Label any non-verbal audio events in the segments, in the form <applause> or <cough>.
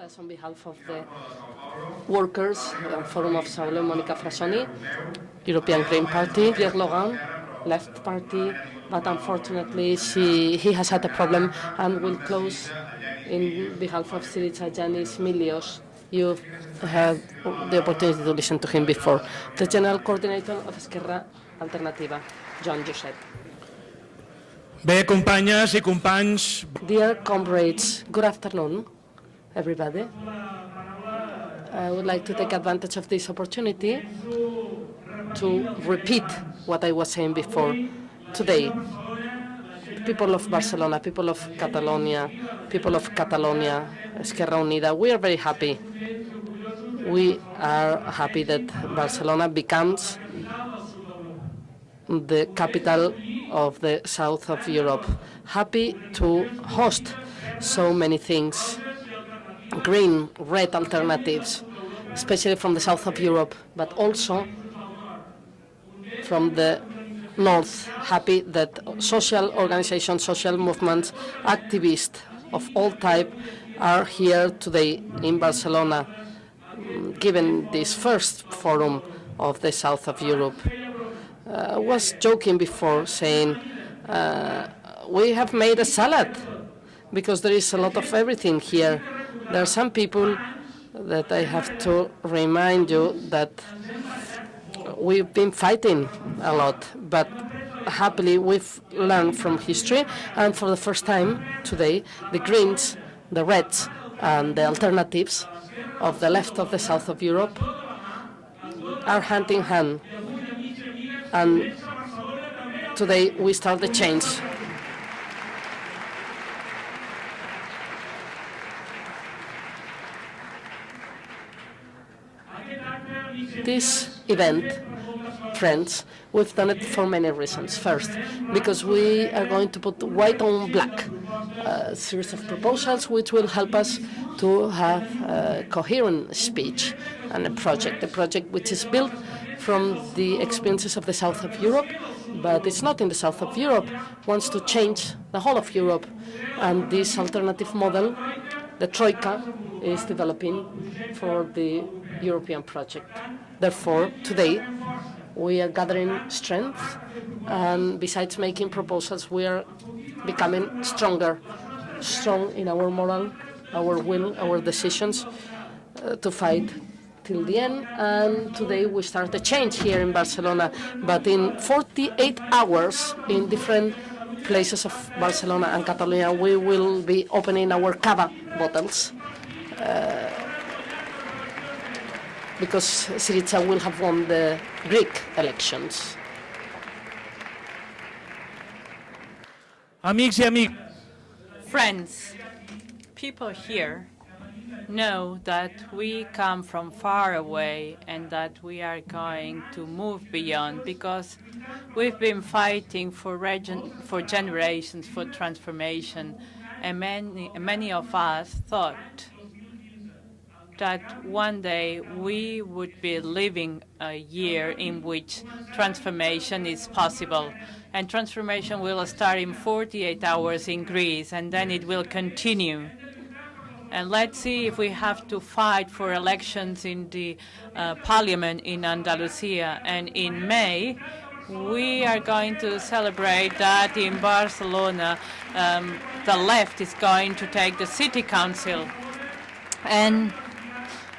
On behalf of the workers, uh, Forum of Saulo, Monica Frassoni, European Green Party, Pierre Laurent, Left Party, but unfortunately she, he has had a problem and will close in behalf of Syriza Yanis Milios. You had the opportunity to listen to him before. The General Coordinator of Esquerra Alternativa, Joan Josep. Bé, companyes i companys, Dear comrades, good afternoon, everybody. I would like to take advantage of this opportunity to repeat what I was saying before. Today, people of Barcelona, people of Catalonia, people of Catalonia, Esquerra Unida, we are very happy. We are happy that Barcelona becomes the capital of the south of Europe. Happy to host so many things, green, red alternatives, especially from the south of Europe, but also from the north. Happy that social organizations, social movements, activists of all type are here today in Barcelona, given this first forum of the south of Europe. I was joking before saying uh, we have made a salad because there is a lot of everything here. There are some people that I have to remind you that we've been fighting a lot, but happily we've learned from history, and for the first time today, the Greens, the Reds, and the alternatives of the left of the south of Europe are hand in hand and today we start the change. This event, friends, we've done it for many reasons. First, because we are going to put white on black a series of proposals which will help us to have a coherent speech and a project, a project which is built from the experiences of the south of Europe, but it's not in the south of Europe, wants to change the whole of Europe. And this alternative model, the Troika, is developing for the European project. Therefore, today, we are gathering strength, and besides making proposals, we are becoming stronger, strong in our moral, our will, our decisions uh, to fight till the end. And today we start a change here in Barcelona. But in 48 hours, in different places of Barcelona and Catalonia, we will be opening our cava bottles. Uh, because Syriza will have won the Greek elections. amics i amics, Friends, people here know that we come from far away and that we are going to move beyond because we've been fighting for, region, for generations for transformation and many, many of us thought that one day we would be living a year in which transformation is possible. And transformation will start in 48 hours in Greece, and then it will continue. And let's see if we have to fight for elections in the uh, parliament in Andalusia. And in May, we are going to celebrate that in Barcelona, um, the left is going to take the city council. And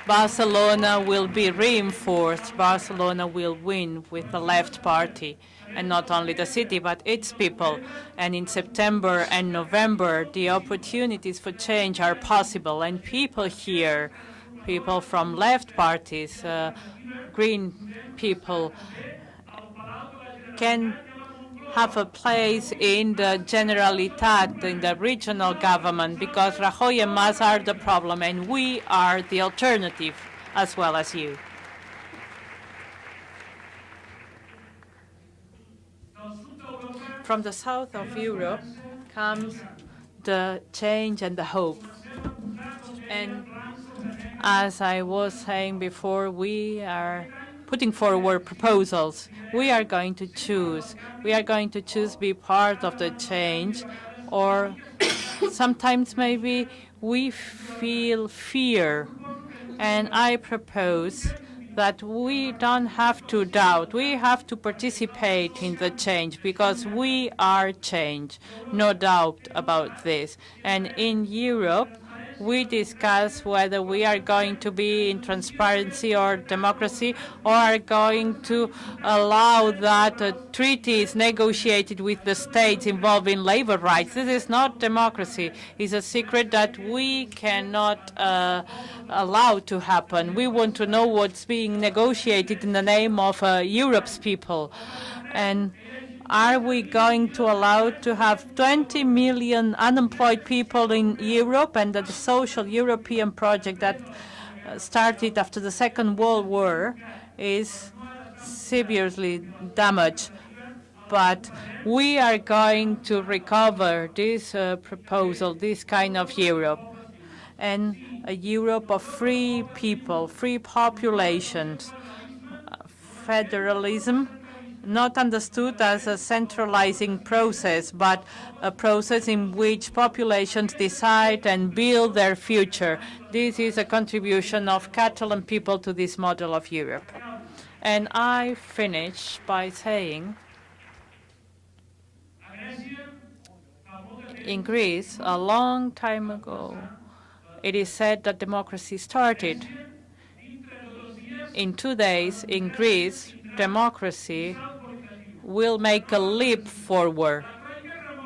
Barcelona will be reinforced. Barcelona will win with the left party, and not only the city, but its people. And in September and November, the opportunities for change are possible, and people here, people from left parties, uh, green people, can have a place in the Generalitat, in the regional government, because Rajoy and Mas are the problem, and we are the alternative as well as you. From the south of Europe comes the change and the hope. And as I was saying before, we are putting forward proposals. We are going to choose. We are going to choose be part of the change, or <coughs> sometimes maybe we feel fear. And I propose that we don't have to doubt. We have to participate in the change because we are change. No doubt about this. And in Europe, we discuss whether we are going to be in transparency or democracy or are going to allow that uh, treaties negotiated with the states involving labor rights. This is not democracy. It's a secret that we cannot uh, allow to happen. We want to know what's being negotiated in the name of uh, Europe's people. And are we going to allow to have 20 million unemployed people in Europe and the social European project that uh, started after the Second World War is severely damaged? But we are going to recover this uh, proposal, this kind of Europe, and a Europe of free people, free populations, uh, federalism, not understood as a centralizing process, but a process in which populations decide and build their future. This is a contribution of Catalan people to this model of Europe. And I finish by saying, in Greece, a long time ago, it is said that democracy started. In two days, in Greece, democracy will make a leap forward,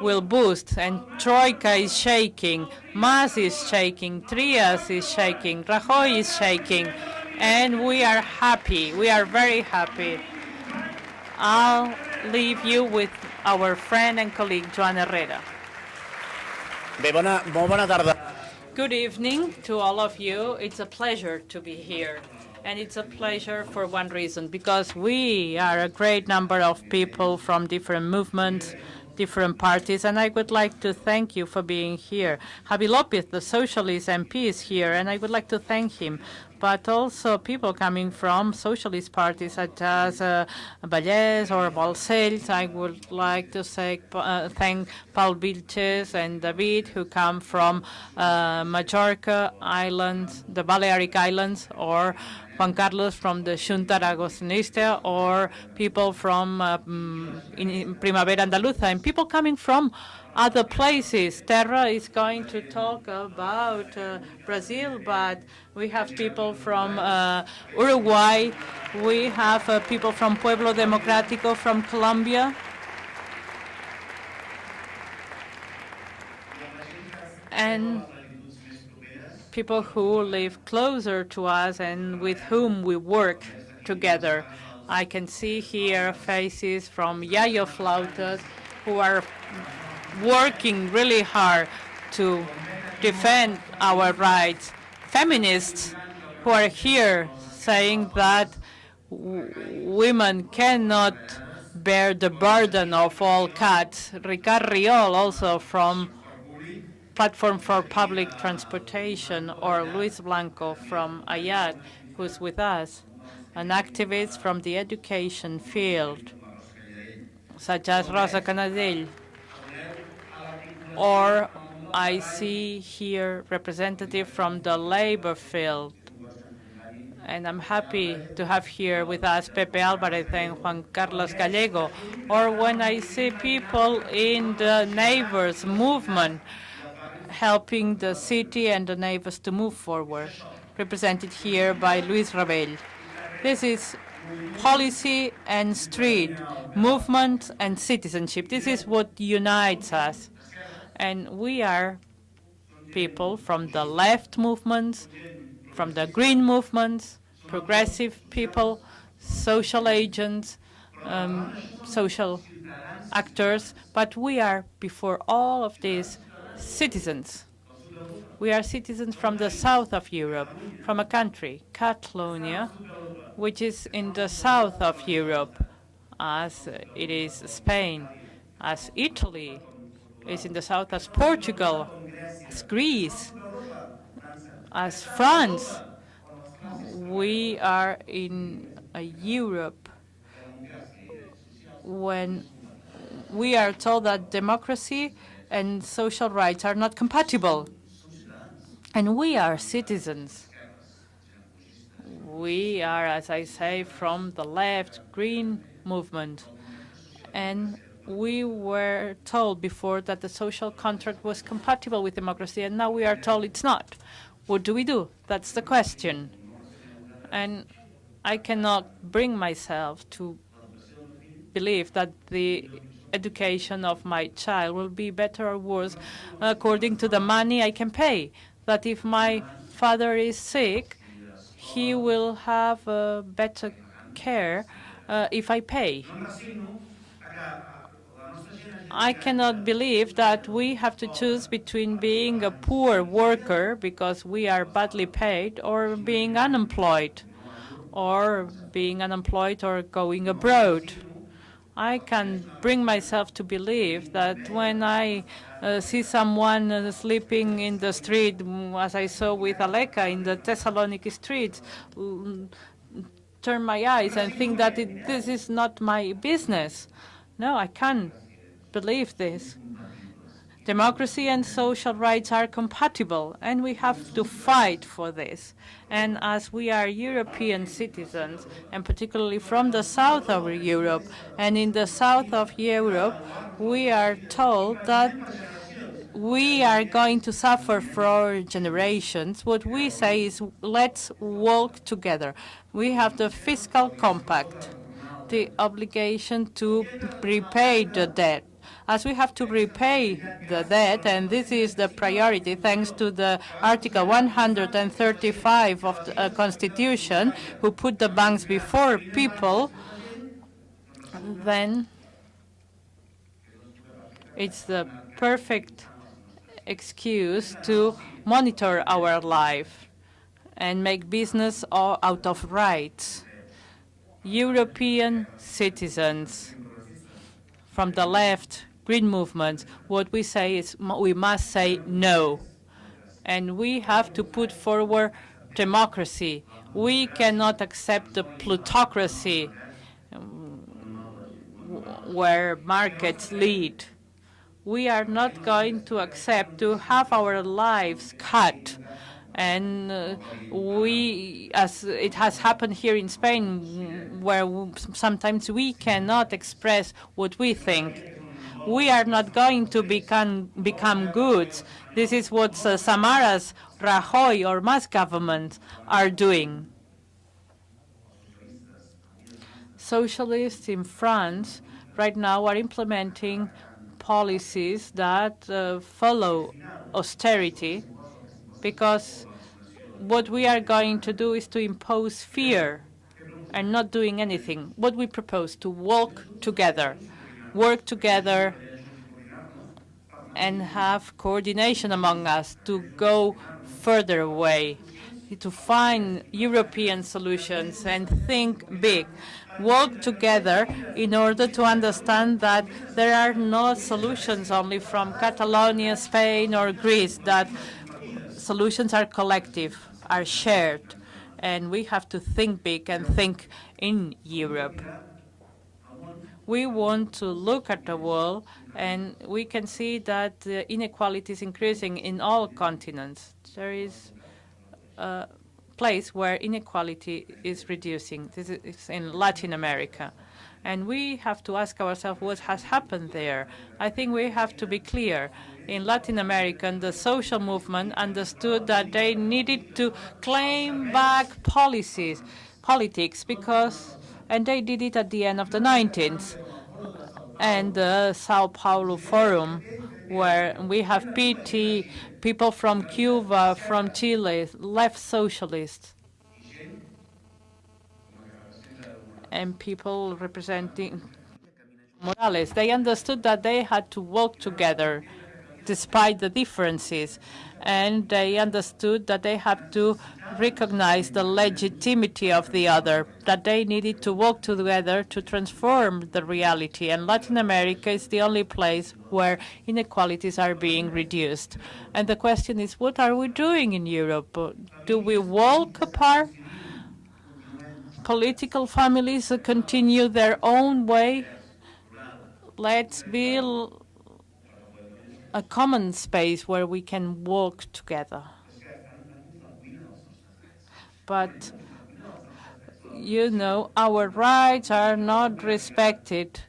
will boost, and Troika is shaking, Mas is shaking, Trias is shaking, Rajoy is shaking, and we are happy. We are very happy. I'll leave you with our friend and colleague, Joan Herrera. Bé, bona, molt bona tarda. Good evening to all of you. It's a pleasure to be here. And it's a pleasure for one reason, because we are a great number of people from different movements, different parties, and I would like to thank you for being here. Javi Lopez, the socialist MP, is here, and I would like to thank him but also people coming from socialist parties such as uh, or Balcells. I would like to say, uh, thank Paul Vilches and David, who come from uh, Majorca Islands, the Balearic Islands, or Juan Carlos from the Chunta Aragonesista, or people from uh, mm, Primavera Andaluza, and people coming from other places. Terra is going to talk about uh, Brazil, but we have people from uh, Uruguay. We have uh, people from Pueblo Democrático from Colombia. And people who live closer to us and with whom we work together. I can see here faces from Yayo Flautas who are working really hard to defend our rights. Feminists who are here saying that women cannot bear the burden of all cuts. Ricard Riol also from Platform for Public Transportation or Luis Blanco from AYAD who's with us, an activist from the education field such as Rosa Canadell or I see here representative from the labor field. And I'm happy to have here with us Pepe Alvarez and Juan Carlos Gallego. Or when I see people in the neighbors movement helping the city and the neighbors to move forward, represented here by Luis Rabell. This is policy and street, movement and citizenship. This is what unites us. And we are people from the left movements, from the green movements, progressive people, social agents, um, social actors, but we are, before all of these, citizens. We are citizens from the south of Europe, from a country, Catalonia, which is in the south of Europe, as it is Spain, as Italy is in the south as Portugal, as Greece, as France. We are in a Europe when we are told that democracy and social rights are not compatible. And we are citizens. We are, as I say, from the left green movement. And we were told before that the social contract was compatible with democracy, and now we are told it's not. What do we do? That's the question. And I cannot bring myself to believe that the education of my child will be better or worse according to the money I can pay. That if my father is sick, he will have uh, better care uh, if I pay. I cannot believe that we have to choose between being a poor worker because we are badly paid or being unemployed or being unemployed or going abroad. I can bring myself to believe that when I uh, see someone uh, sleeping in the street, mm, as I saw with Aleka in the Thessaloniki streets, mm, turn my eyes and think that it, this is not my business. No, I can't believe this. Democracy and social rights are compatible, and we have to fight for this. And as we are European citizens, and particularly from the south of Europe, and in the south of Europe, we are told that we are going to suffer for generations. What we say is let's walk together. We have the fiscal compact, the obligation to repay the debt as we have to repay the debt, and this is the priority thanks to the Article 135 of the uh, Constitution, who put the banks before people, then it's the perfect excuse to monitor our life and make business out of rights. European citizens from the left green movement, what we say is we must say no. And we have to put forward democracy. We cannot accept the plutocracy um, where markets lead. We are not going to accept to have our lives cut. And uh, we, as it has happened here in Spain, where sometimes we cannot express what we think we are not going to become, become goods. This is what uh, Samaras, Rajoy, or Mas government are doing. Socialists in France right now are implementing policies that uh, follow austerity because what we are going to do is to impose fear and not doing anything. What we propose to walk together work together and have coordination among us to go further away, to find European solutions and think big. Work together in order to understand that there are no solutions only from Catalonia, Spain, or Greece, that solutions are collective, are shared, and we have to think big and think in Europe we want to look at the world and we can see that the inequality is increasing in all continents. There is a place where inequality is reducing. This is in Latin America. And we have to ask ourselves what has happened there. I think we have to be clear. In Latin America, the social movement understood that they needed to claim back policies, politics, because and they did it at the end of the 19th. And the Sao Paulo Forum, where we have PT, people from Cuba, from Chile, left socialists, and people representing Morales. They understood that they had to work together despite the differences and they understood that they had to recognize the legitimacy of the other, that they needed to work together to transform the reality. And Latin America is the only place where inequalities are being reduced. And the question is, what are we doing in Europe? Do we walk apart? Political families continue their own way? Let's build a common space where we can work together. but you know, our rights are not respected.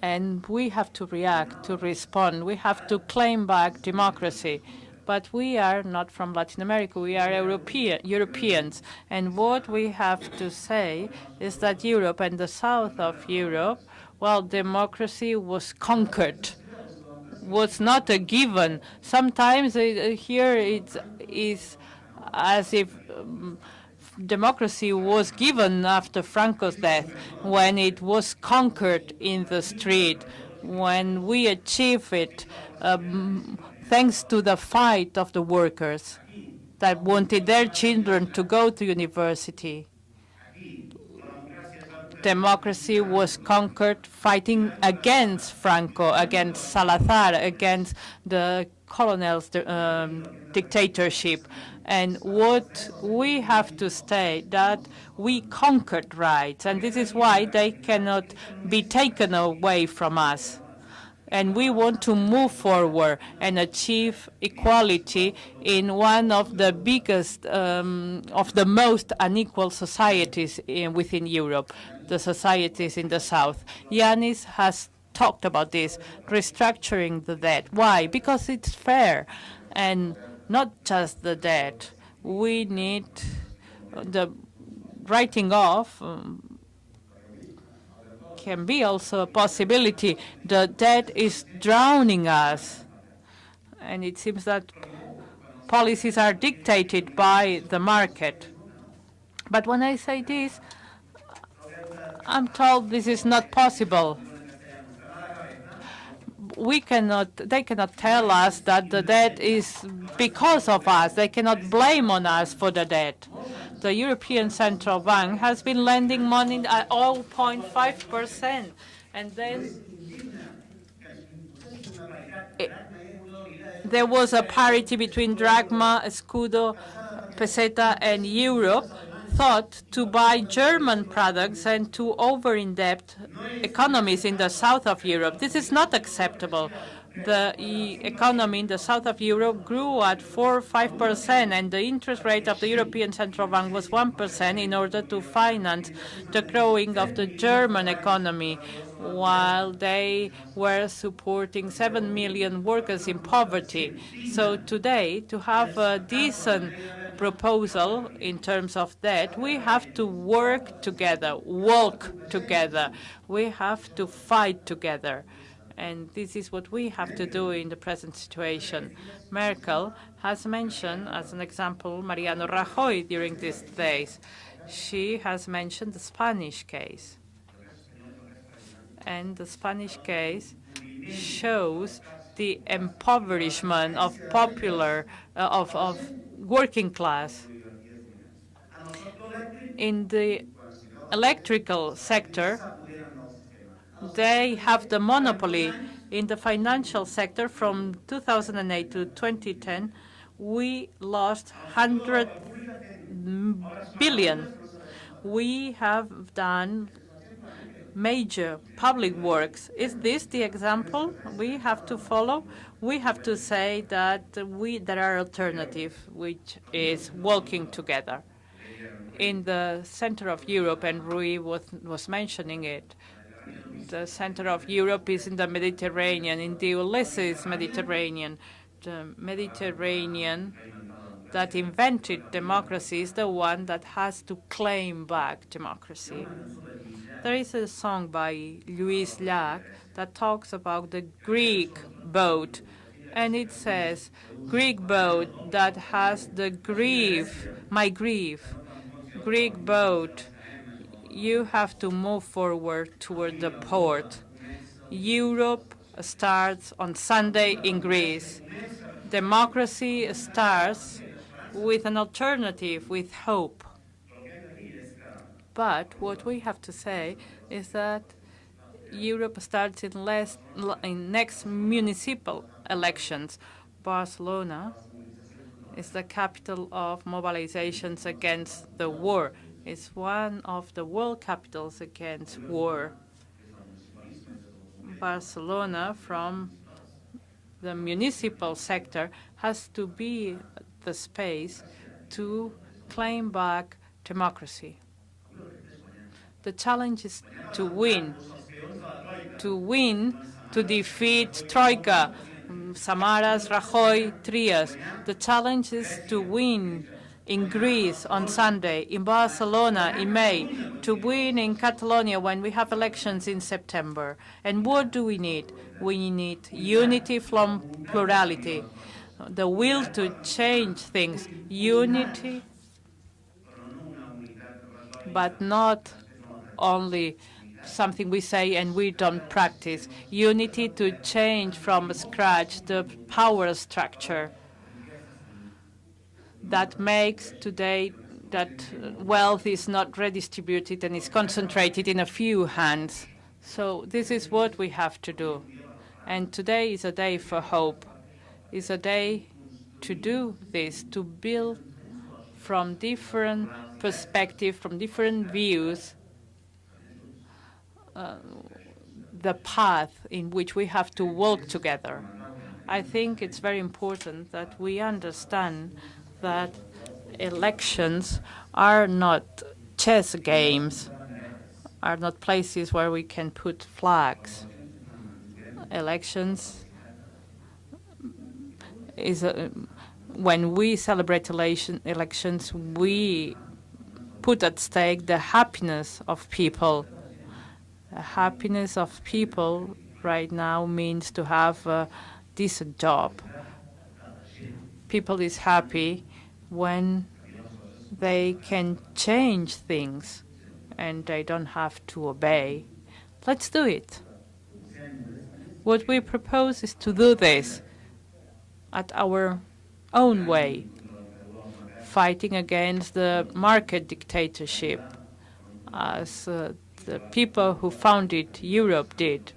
And we have to react, to respond. We have to claim back democracy. But we are not from Latin America. We are European, Europeans. And what we have to say is that Europe and the south of Europe, well, democracy was conquered was not a given. Sometimes uh, here it is as if um, democracy was given after Franco's death, when it was conquered in the street, when we achieved it um, thanks to the fight of the workers that wanted their children to go to university. Democracy was conquered fighting against Franco, against Salazar, against the colonel's um, dictatorship. And what we have to state that we conquered rights, and this is why they cannot be taken away from us and we want to move forward and achieve equality in one of the biggest, um, of the most unequal societies in, within Europe, the societies in the South. Yanis has talked about this, restructuring the debt. Why? Because it's fair, and not just the debt. We need the writing off um, can be also a possibility. The debt is drowning us. And it seems that policies are dictated by the market. But when I say this, I'm told this is not possible. We cannot, they cannot tell us that the debt is because of us. They cannot blame on us for the debt the European Central Bank has been lending money at 0.5 percent, and then it, there was a parity between drachma, escudo, peseta, and euro, thought to buy German products and to over-indebt economies in the south of Europe. This is not acceptable the economy in the south of Europe grew at 4 or 5 percent, and the interest rate of the European Central Bank was 1 percent in order to finance the growing of the German economy, while they were supporting 7 million workers in poverty. So today, to have a decent proposal in terms of that, we have to work together, walk together. We have to fight together. And this is what we have to do in the present situation. Merkel has mentioned, as an example, Mariano Rajoy during these days. She has mentioned the Spanish case. And the Spanish case shows the impoverishment of popular, uh, of, of working class. In the electrical sector, they have the monopoly in the financial sector from 2008 to 2010. We lost 100 billion. We have done major public works. Is this the example we have to follow? We have to say that we there are alternatives, which is working together. In the center of Europe, and Rui was, was mentioning it, the center of Europe is in the Mediterranean, in the Ulysses Mediterranean. The Mediterranean that invented democracy is the one that has to claim back democracy. There is a song by Lluís Llach that talks about the Greek boat, and it says, Greek boat that has the grief, my grief, Greek boat you have to move forward toward the port. Europe starts on Sunday in Greece. Democracy starts with an alternative, with hope. But what we have to say is that Europe starts in, less, in next municipal elections. Barcelona is the capital of mobilizations against the war is one of the world capitals against war. Barcelona, from the municipal sector, has to be the space to claim back democracy. The challenge is to win, to win, to defeat Troika, Samaras, Rajoy, Trias. The challenge is to win in Greece on Sunday, in Barcelona in May, to win in Catalonia when we have elections in September. And what do we need? We need unity from plurality, the will to change things, unity, but not only something we say and we don't practice. Unity to change from scratch the power structure that makes today that wealth is not redistributed and is concentrated in a few hands. So this is what we have to do. And today is a day for hope. It's a day to do this, to build from different perspectives, from different views, uh, the path in which we have to walk together. I think it's very important that we understand that elections are not chess games, are not places where we can put flags. Elections is a, when we celebrate election, elections, we put at stake the happiness of people. The happiness of people right now means to have a decent job. People is happy when they can change things and they don't have to obey. Let's do it. What we propose is to do this at our own way, fighting against the market dictatorship as uh, the people who founded Europe did.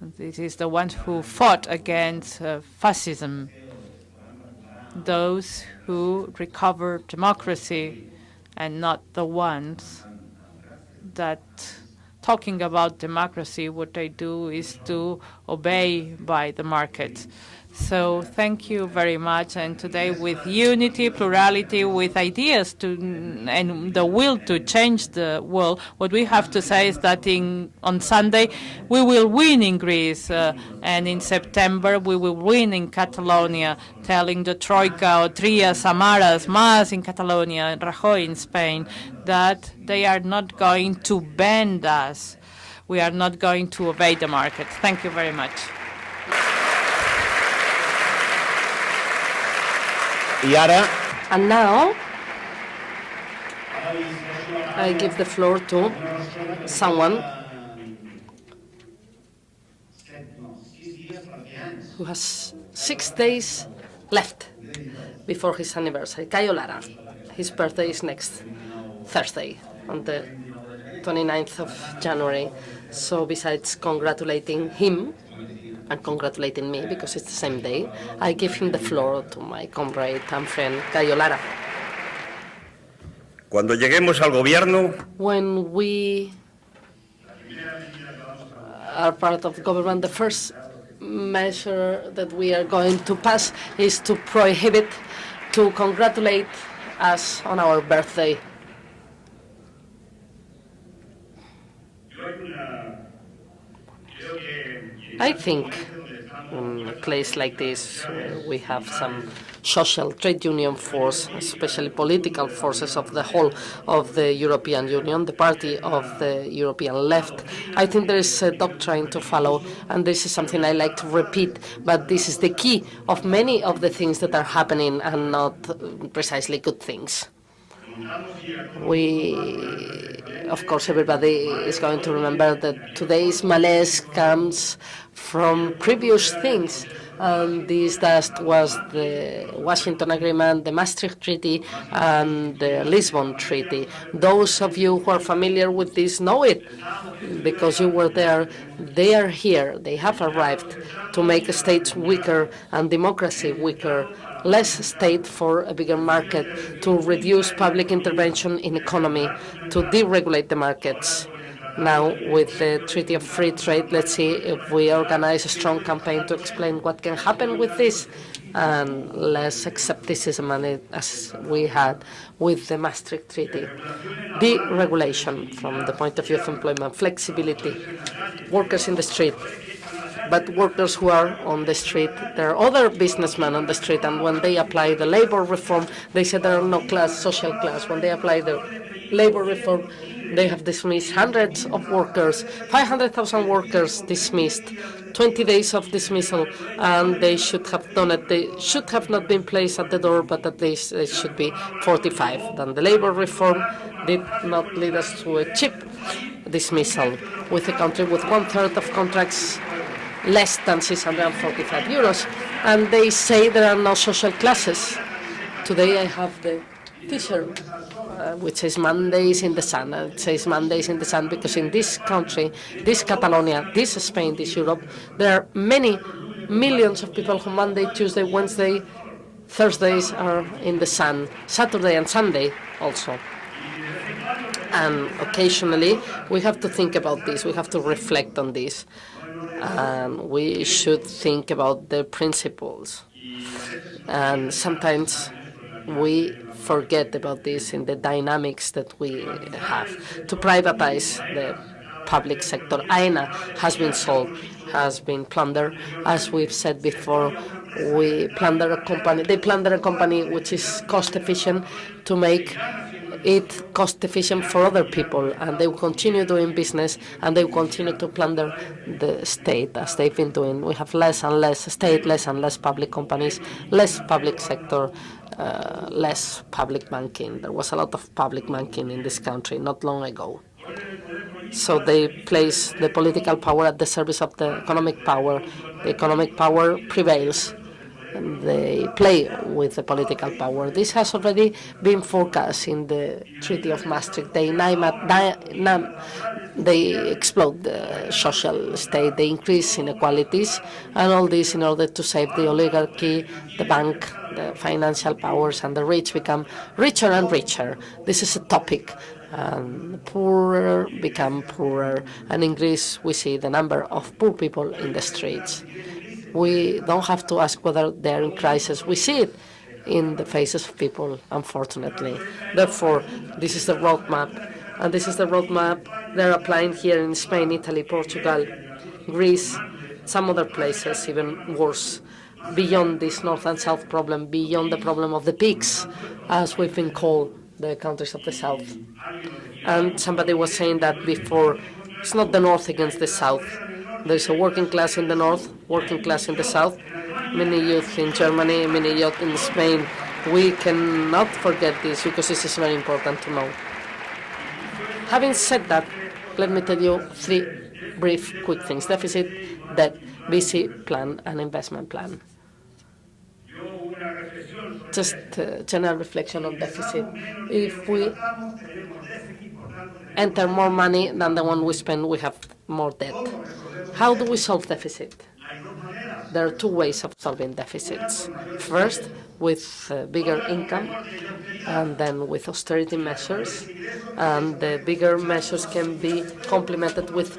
This is the ones who fought against uh, fascism those who recover democracy and not the ones that talking about democracy, what they do is to obey by the market. So thank you very much. And today, with unity, plurality, with ideas to and the will to change the world, what we have to say is that in on Sunday we will win in Greece, uh, and in September we will win in Catalonia, telling the Troika, or Trias, Samaras, Mas in Catalonia, and Rajoy in Spain that they are not going to bend us. We are not going to obey the market. Thank you very much. I ara And now I give the floor to someone who has six days left before his anniversary, Cayo Lara. His birthday is next Thursday, on the 29th of January. So besides congratulating him and congratulating me, because it's the same day, I give him the floor to my comrade and friend, Cayo Lara. Cuando lleguemos al gobierno, When we are part of government, the first measure that we are going to pass is to prohibit to congratulate us on our birthday. I think in a place like this, where we have some social trade union force, especially political forces of the whole of the European Union, the party of the European left. I think there is a doctrine to follow, and this is something I like to repeat, but this is the key of many of the things that are happening and not uh, precisely good things. We, of course, everybody is going to remember that today's malaise comes from previous things. And this dust was the Washington Agreement, the Maastricht Treaty, and the Lisbon Treaty. Those of you who are familiar with this know it because you were there. They are here. They have arrived to make states weaker and democracy weaker less state for a bigger market, to reduce public intervention in economy, to deregulate the markets. Now, with the Treaty of Free Trade, let's see if we organize a strong campaign to explain what can happen with this. and less skepticism as we had with the Maastricht Treaty. Deregulation from the point of view of employment, flexibility, workers in the street, but workers who are on the street, there are other businessmen on the street, and when they apply the labor reform, they say there are no class, social class. When they apply the labor reform, they have dismissed hundreds of workers, 500,000 workers dismissed, 20 days of dismissal, and they should have done it. They should have not been placed at the door, but at least it should be 45. Then the labor reform did not lead us to a cheap dismissal with a country with one-third of contracts less than 645 euros. And they say there are no social classes. Today I have the T-shirt uh, which says Mondays in the sun. Uh, it says Mondays in the sun because in this country, this Catalonia, this Spain, this Europe, there are many millions of people who Monday, Tuesday, Wednesday, Thursdays are in the sun, Saturday and Sunday also. And occasionally we have to think about this, we have to reflect on this. And we should think about the principles. And sometimes we forget about this in the dynamics that we have. To privatize the public sector, Aena has been sold, has been plundered. As we've said before, we plunder a company. They plunder a company which is cost efficient to make it cost efficient for other people, and they will continue doing business, and they will continue to plunder the state as they've been doing. We have less and less state, less and less public companies, less public sector, uh, less public banking. There was a lot of public banking in this country not long ago. So they place the political power at the service of the economic power. The economic power prevails. And they play with the political power. This has already been forecast in the Treaty of Maastricht. They, they explode the social state, they increase inequalities, and all this in order to save the oligarchy, the bank, the financial powers, and the rich become richer and richer. This is a topic. And the poorer become poorer, and in Greece we see the number of poor people in the streets. We don't have to ask whether they're in crisis. We see it in the faces of people, unfortunately. Therefore, this is the roadmap and this is the roadmap they're applying here in Spain, Italy, Portugal, Greece, some other places even worse, beyond this north and south problem, beyond the problem of the pigs, as we've been called the countries of the south. And somebody was saying that before, it's not the north against the south. There's a working class in the north, working class in the south, many youth in Germany, many youth in Spain. We cannot forget this because this is very important to know. Having said that, let me tell you three brief, quick things. Deficit, debt, VC plan, and investment plan. Just a general reflection on deficit. If we enter more money than the one we spend, we have more debt. How do we solve deficit? There are two ways of solving deficits. First, with uh, bigger income, and then with austerity measures. And the bigger measures can be complemented with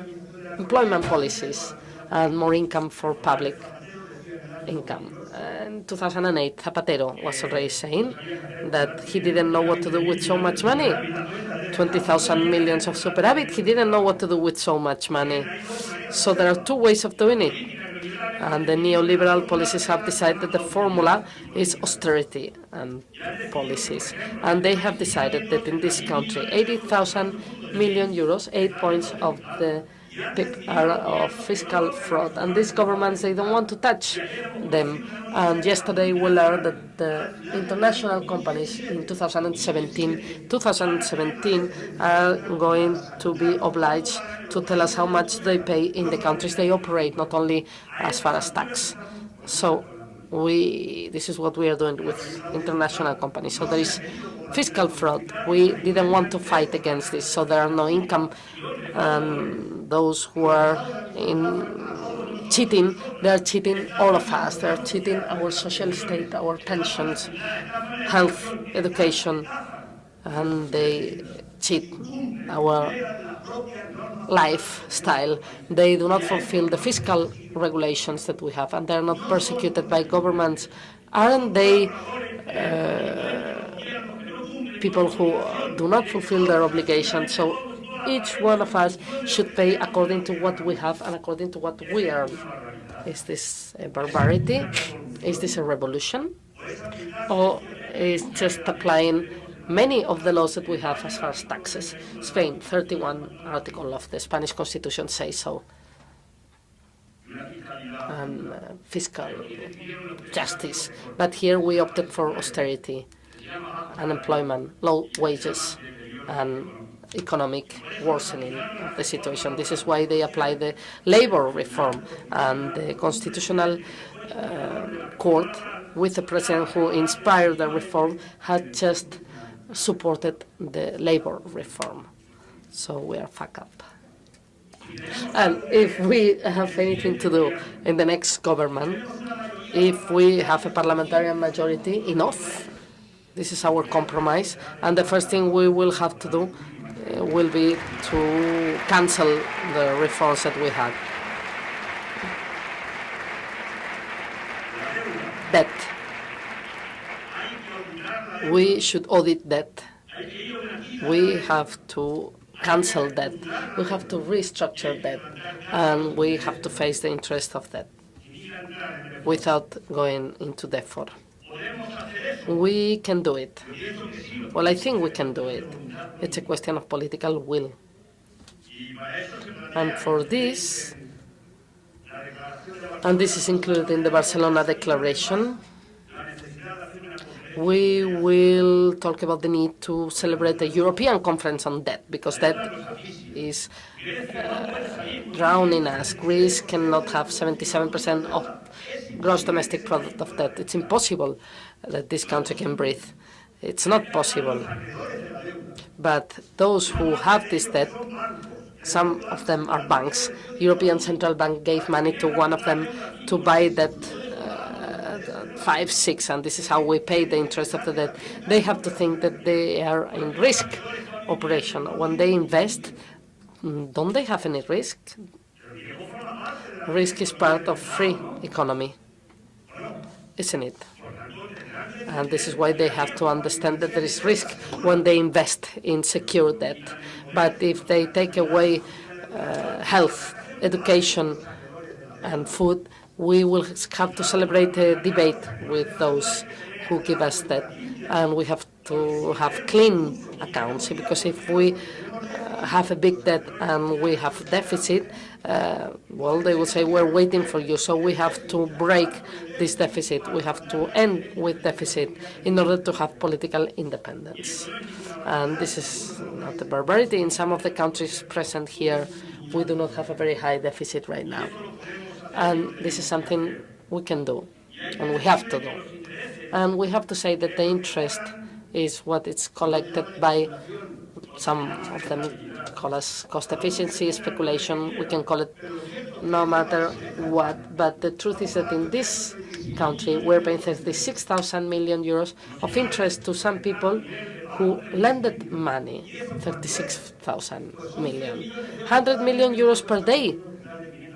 employment policies and more income for public income. In 2008, Zapatero was already saying that he didn't know what to do with so much money. 20,000 millions of superávit, he didn't know what to do with so much money. So there are two ways of doing it and the neoliberal policies have decided the formula is austerity and policies. And they have decided that in this country, 80,000 million euros, eight points of the are of fiscal fraud, and these governments they don't want to touch them. And yesterday we learned that the international companies in 2017, 2017 are going to be obliged to tell us how much they pay in the countries they operate, not only as far as tax. So we this is what we are doing with international companies. So there is fiscal fraud. We didn't want to fight against this, so there are no income. Um, those who are in cheating, they are cheating all of us. They are cheating our social state, our pensions, health, education, and they cheat our lifestyle. They do not fulfill the fiscal regulations that we have, and they're not persecuted by governments Aren't they uh, people who do not fulfill their obligations? So each one of us should pay according to what we have and according to what we earn. Is this a barbarity? Is this a revolution? Or is just applying many of the laws that we have as far as taxes? Spain, 31 article of the Spanish Constitution says so. Uh, fiscal justice. But here we opted for austerity, unemployment, low wages, and economic worsening of the situation. This is why they apply the labor reform and the constitutional uh, court with the president who inspired the reform had just supported the labor reform. So we are fuck up. And if we have anything to do in the next government, if we have a parliamentarian majority, enough. This is our compromise. And the first thing we will have to do Uh, will be to cancel the reforms that we had. Debt. We should audit debt. We have to cancel debt. We have to restructure debt. And we have to face the interest of debt without going into debt default. We can do it. Well, I think we can do it. It's a question of political will. And for this, and this is included in the Barcelona Declaration, we will talk about the need to celebrate a European conference on debt, because debt is uh, drowning us. Greece cannot have 77% of gross domestic product of debt. It's impossible that this country can breathe. It's not possible. But those who have this debt, some of them are banks. European Central Bank gave money to one of them to buy that uh, five, six, and this is how we pay the interest of the debt. They have to think that they are in risk operation. When they invest, don't they have any risk? Risk is part of free economy, isn't it? And this is why they have to understand that there is risk when they invest in secure debt. But if they take away uh, health, education, and food, we will have to celebrate a debate with those who give us that. And we have to have clean accounts, because if we have a big debt and we have deficit, uh, well, they will say, we're waiting for you. So we have to break this deficit. We have to end with deficit in order to have political independence. And this is not a barbarity. In some of the countries present here, we do not have a very high deficit right now. And this is something we can do, and we have to do. And we have to say that the interest is what is collected by some of them call us cost efficiency, speculation, we can call it no matter what. But the truth is that in this country, we're paying 36,000 million euros of interest to some people who lended money, 36,000 million. 100 million euros per day,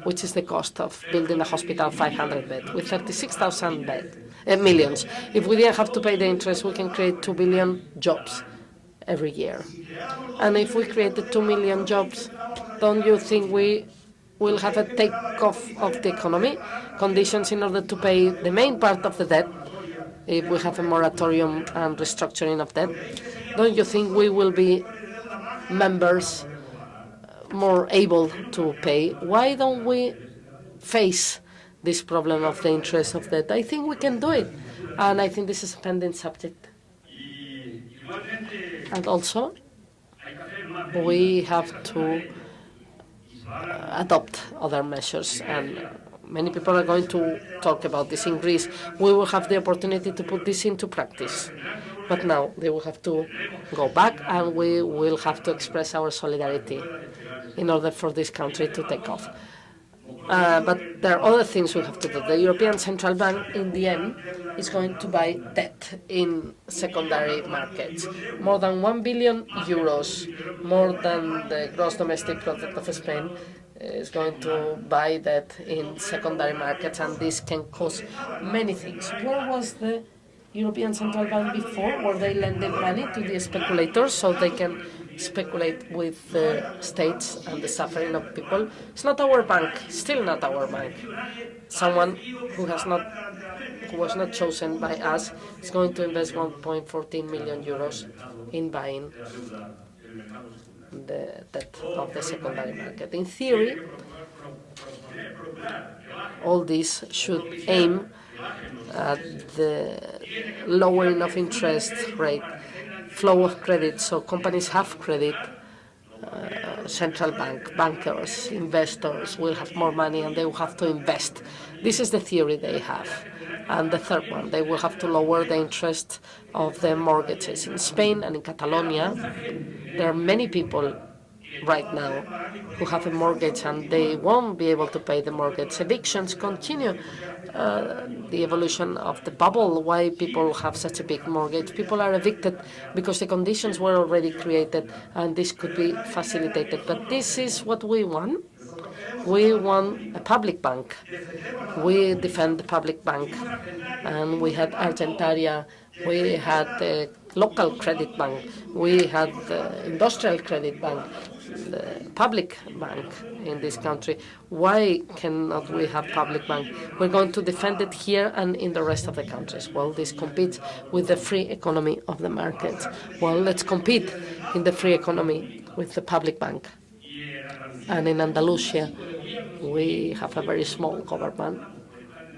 which is the cost of building a hospital 500 bed, with 36,000 bed, uh, millions. If we didn't have to pay the interest, we can create 2 billion jobs every year. And if we created 2 million jobs, don't you think we will have a takeoff of the economy, conditions in order to pay the main part of the debt, if we have a moratorium and restructuring of debt? Don't you think we will be members uh, more able to pay? Why don't we face this problem of the interest of debt? I think we can do it, and I think this is a pending subject. And also, we have to uh, adopt other measures. And many people are going to talk about this in Greece. We will have the opportunity to put this into practice. But now they will have to go back, and we will have to express our solidarity in order for this country to take off. Uh, but there are other things we have to do. The European Central Bank, in the end, is going to buy debt in secondary markets. More than 1 billion euros, more than the gross domestic product of Spain, is going to buy debt in secondary markets, and this can cause many things. Where was the European Central Bank before? Were they lending money to the speculators so they can speculate with the states and the suffering of people? It's not our bank, still not our bank. Someone who has not who was not chosen by us is going to invest 1.14 million euros in buying the debt of the secondary market. In theory, all this should aim at the lowering of interest rate, flow of credit, so companies have credit, uh, central bank, bankers, investors will have more money and they will have to invest. This is the theory they have. And the third one, they will have to lower the interest of the mortgages. In Spain and in Catalonia, there are many people right now who have a mortgage and they won't be able to pay the mortgage. Evictions continue. Uh, the evolution of the bubble, why people have such a big mortgage. People are evicted because the conditions were already created and this could be facilitated. But this is what we want. We want a public bank. We defend the public bank. And we had Argentaria, we had the local credit bank, we had the industrial credit bank, the public bank in this country. Why cannot we have public bank? We're going to defend it here and in the rest of the countries. Well, this competes with the free economy of the market. Well, let's compete in the free economy with the public bank. And in Andalusia, we have a very small government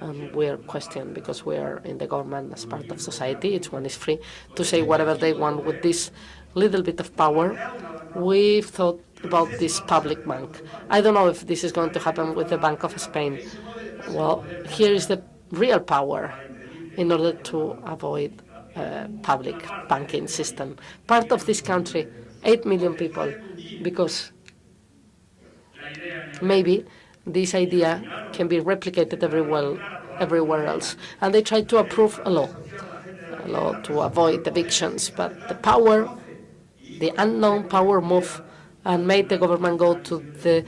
and we are questioned because we are in the government as part of society. Each one is free to say whatever they want with this little bit of power. We've thought about this public bank. I don't know if this is going to happen with the Bank of Spain. Well, here is the real power in order to avoid public banking system. Part of this country, 8 million people, because maybe this idea can be replicated everywhere, everywhere else. And they tried to approve a law, a law to avoid evictions, but the power, the unknown power moved and made the government go to the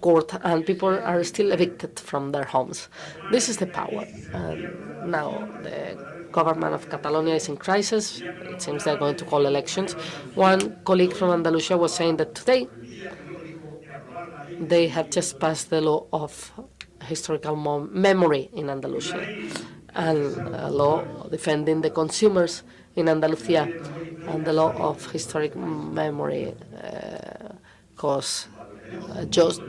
court, and people are still evicted from their homes. This is the power. And now the government of Catalonia is in crisis. It seems they're going to call elections. One colleague from Andalusia was saying that today they have just passed the law of historical memory in Andalusia and a law defending the consumers in Andalusia and the law of historic memory uh, cause a just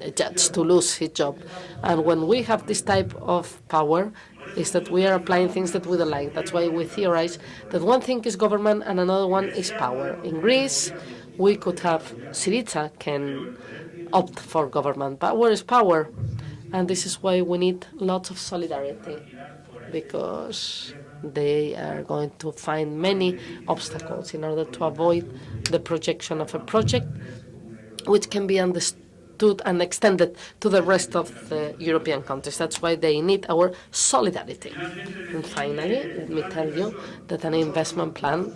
a judge to lose his job. And when we have this type of power, is that we are applying things that we don't like. That's why we theorize that one thing is government and another one is power. In Greece, we could have Syriza can opt for government. Power is power, and this is why we need lots of solidarity, because they are going to find many obstacles in order to avoid the projection of a project which can be understood and extended to the rest of the European countries. That's why they need our solidarity. And finally, let me tell you that an investment plan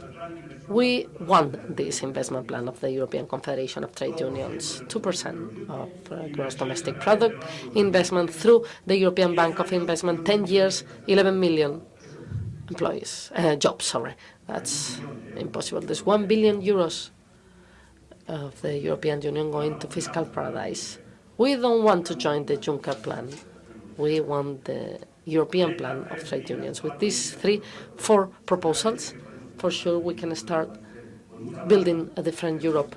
we want this investment plan of the European Confederation of Trade Unions, 2% of uh, gross domestic product investment through the European Bank of Investment, 10 years, 11 million employees, uh, jobs, sorry. That's impossible. There's 1 billion euros of the European Union going to fiscal paradise. We don't want to join the Juncker plan. We want the European plan of trade unions. With these three, four proposals, for sure we can start building a different Europe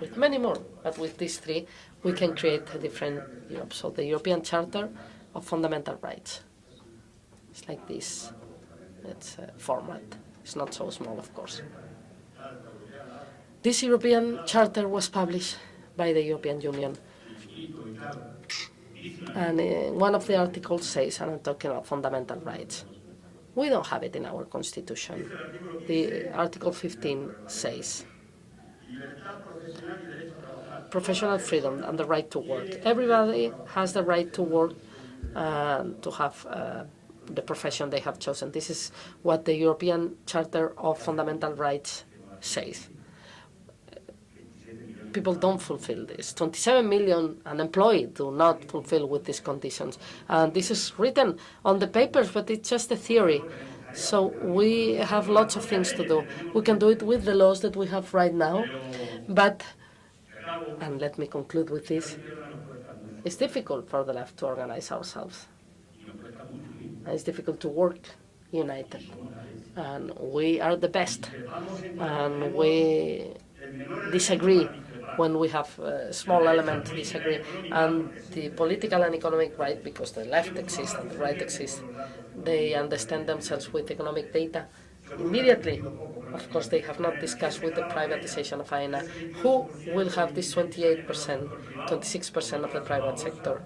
with many more. But with these three, we can create a different Europe. So the European Charter of Fundamental Rights. It's like this. It's a format. It's not so small, of course. This European Charter was published by the European Union. And uh, one of the articles says, and I'm talking about fundamental rights, we don't have it in our constitution. The Article 15 says professional freedom and the right to work. Everybody has the right to work and to have uh, the profession they have chosen. This is what the European Charter of Fundamental Rights says. People don't fulfill this. 27 million unemployed do not fulfill with these conditions. And this is written on the papers, but it's just a theory. So we have lots of things to do. We can do it with the laws that we have right now, but, and let me conclude with this, it's difficult for the left to organize ourselves. It's difficult to work united. And we are the best. And we disagree when we have a small element disagree. And the political and economic right, because the left exists and the right exists, they understand themselves with economic data immediately. Of course, they have not discussed with the privatization of AENA who will have this 28%, 26% of the private sector.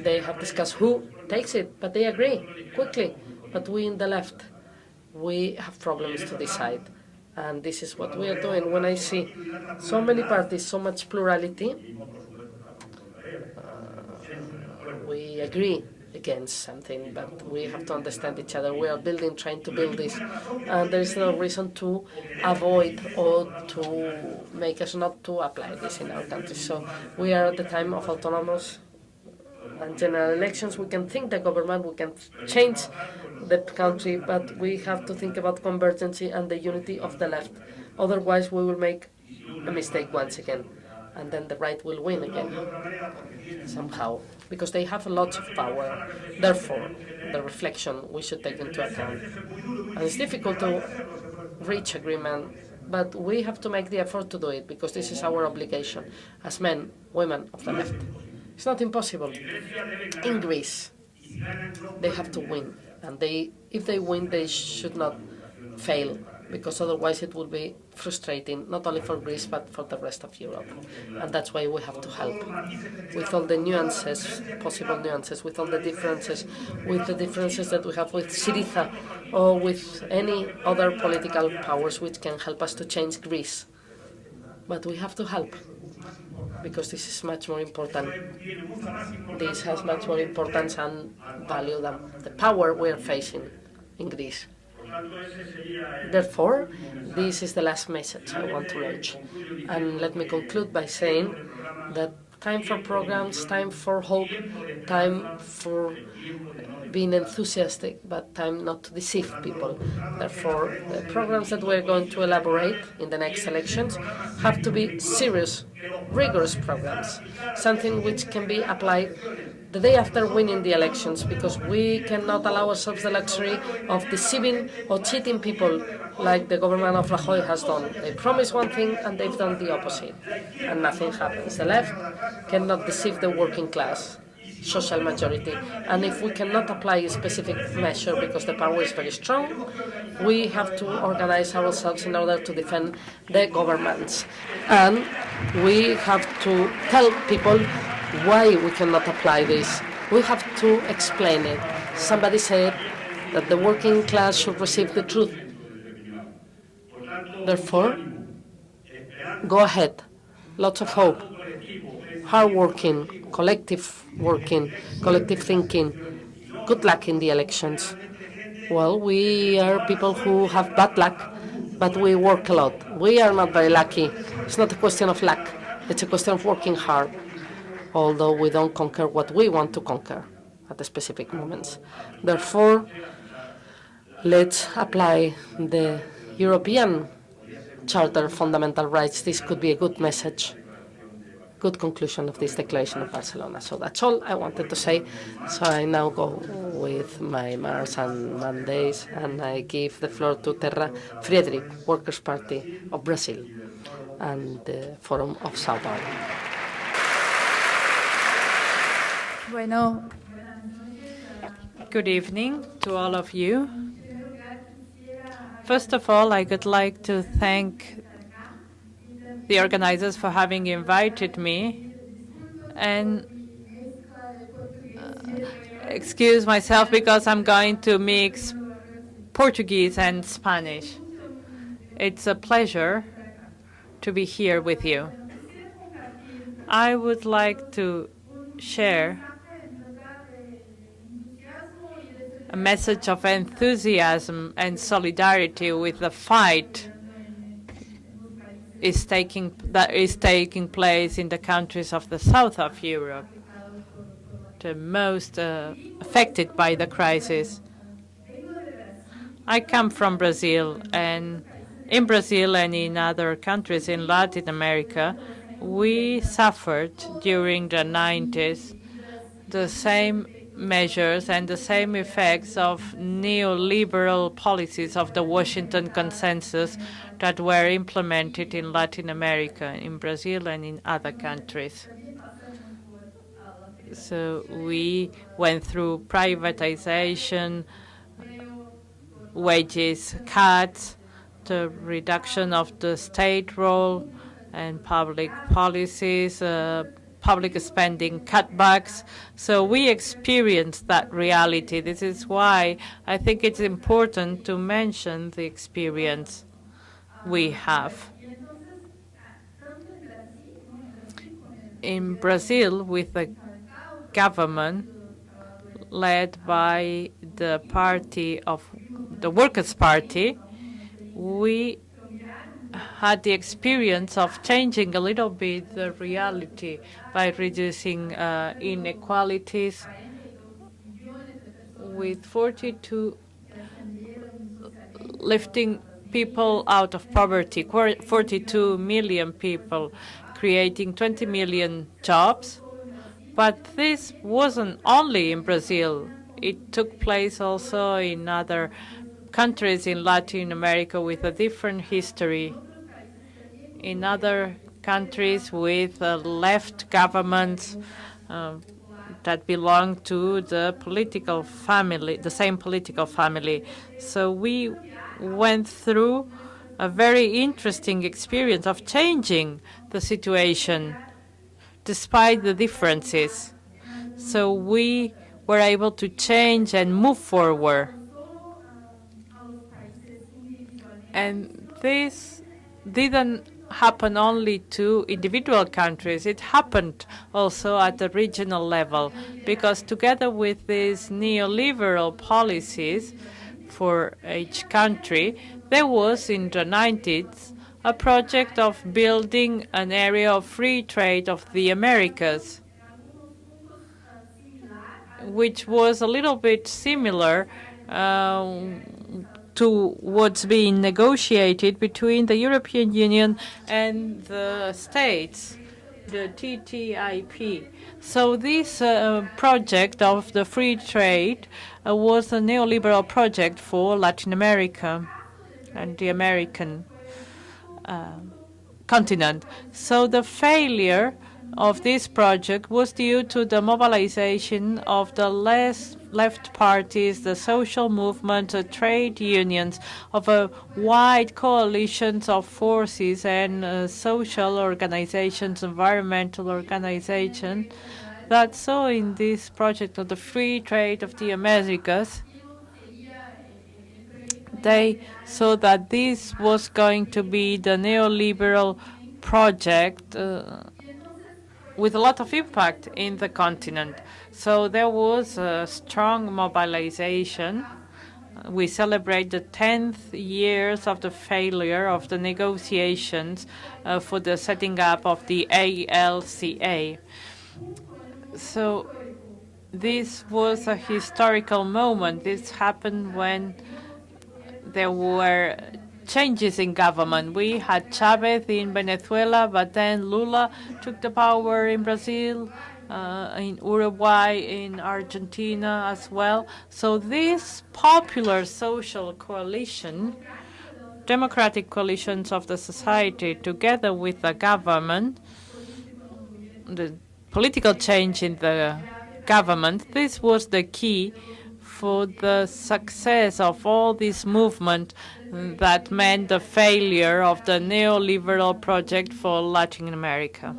They have discussed who takes it, but they agree quickly. But we in the left, we have problems to decide. And this is what we are doing. When I see so many parties, so much plurality, uh, we agree against something, but we have to understand each other. We are building, trying to build this, and there is no reason to avoid or to make us not to apply this in our country. So we are at the time of autonomous and general elections. We can think the government, we can change the country, but we have to think about convergency and the unity of the left. Otherwise, we will make a mistake once again, and then the right will win again, somehow, because they have a lot of power. Therefore, the reflection we should take into account. And it's difficult to reach agreement, but we have to make the effort to do it, because this is our obligation as men, women of the left. It's not impossible. In Greece, they have to win and they, if they win, they should not fail, because otherwise it will be frustrating, not only for Greece, but for the rest of Europe. And that's why we have to help, with all the nuances, possible nuances, with all the differences, with the differences that we have with Syriza, or with any other political powers which can help us to change Greece. But we have to help because this is much more important. This has much more importance and value than the power we are facing in Greece. Therefore, this is the last message I want to launch. And let me conclude by saying that time for programs, time for hope, time for being enthusiastic, but time not to deceive people. Therefore, the programs that we're going to elaborate in the next elections have to be serious, rigorous programs, something which can be applied the day after winning the elections, because we cannot allow ourselves the luxury of deceiving or cheating people like the government of Rajoy has done. They promise one thing and they've done the opposite, and nothing happens. The left cannot deceive the working class social majority. And if we cannot apply a specific measure because the power is very strong, we have to organize ourselves in order to defend the governments. And we have to tell people why we cannot apply this. We have to explain it. Somebody said that the working class should receive the truth. Therefore, go ahead. Lots of hope. Hardworking, collective working, collective thinking. Good luck in the elections. Well, we are people who have bad luck, but we work a lot. We are not very lucky. It's not a question of luck. It's a question of working hard, although we don't conquer what we want to conquer at the specific moments. Therefore, let's apply the European Charter of Fundamental Rights. This could be a good message good conclusion of this declaration of Barcelona. So that's all I wanted to say. So I now go with my Mars and Mondays, and I give the floor to Terra Friedrich, Workers' Party of Brazil, and the Forum of Sao Paulo. Bueno, good evening to all of you. First of all, I would like to thank the organizers for having invited me and uh, excuse myself because I'm going to mix Portuguese and Spanish. It's a pleasure to be here with you. I would like to share a message of enthusiasm and solidarity with the fight is taking that is taking place in the countries of the south of Europe, the most uh, affected by the crisis. I come from Brazil, and in Brazil and in other countries in Latin America, we suffered during the 90s the same measures and the same effects of neoliberal policies of the Washington Consensus that were implemented in Latin America, in Brazil, and in other countries. So we went through privatization, wages cuts, the reduction of the state role and public policies, uh, public spending cutbacks. So we experienced that reality. This is why I think it's important to mention the experience we have. In Brazil, with the government led by the party of the Workers' Party, we had the experience of changing a little bit the reality by reducing uh, inequalities with 42 lifting people out of poverty, 42 million people, creating 20 million jobs. But this wasn't only in Brazil. It took place also in other countries in Latin America with a different history, in other countries with uh, left governments uh, that belong to the political family, the same political family. So we went through a very interesting experience of changing the situation despite the differences. So we were able to change and move forward. And this didn't happen only to individual countries. It happened also at the regional level because together with these neoliberal policies for each country, there was in the 90s a project of building an area of free trade of the Americas, which was a little bit similar uh, to what's being negotiated between the European Union and the States, the TTIP. So this uh, project of the free trade uh, was a neoliberal project for Latin America and the American uh, continent. So the failure of this project was due to the mobilization of the less left parties, the social movement, the trade unions, of a wide coalition of forces and uh, social organizations, environmental organizations that saw in this project of the free trade of the Americas. They saw that this was going to be the neoliberal project uh, with a lot of impact in the continent. So there was a strong mobilization. We celebrate the 10th years of the failure of the negotiations uh, for the setting up of the ALCA. So this was a historical moment. This happened when there were changes in government. We had Chavez in Venezuela, but then Lula took the power in Brazil, uh, in Uruguay, in Argentina as well. So this popular social coalition, democratic coalitions of the society, together with the government, the political change in the government, this was the key for the success of all this movement that meant the failure of the neoliberal project for Latin America.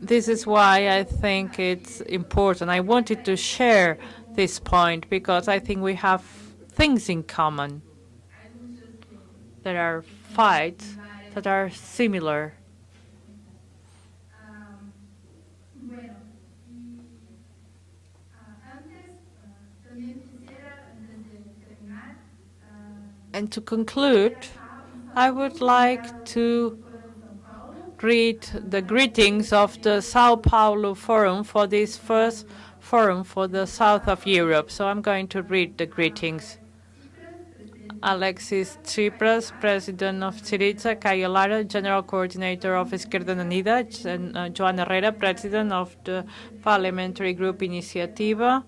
This is why I think it's important. I wanted to share this point because I think we have things in common. There are fights that are similar And to conclude, I would like to read the greetings of the Sao Paulo Forum for this first forum for the south of Europe. So I'm going to read the greetings. Alexis Tsipras, President of Syriza, Cayo Lara, General Coordinator of Izquierda Unida, and uh, Joan Herrera, President of the Parliamentary Group Iniciativa,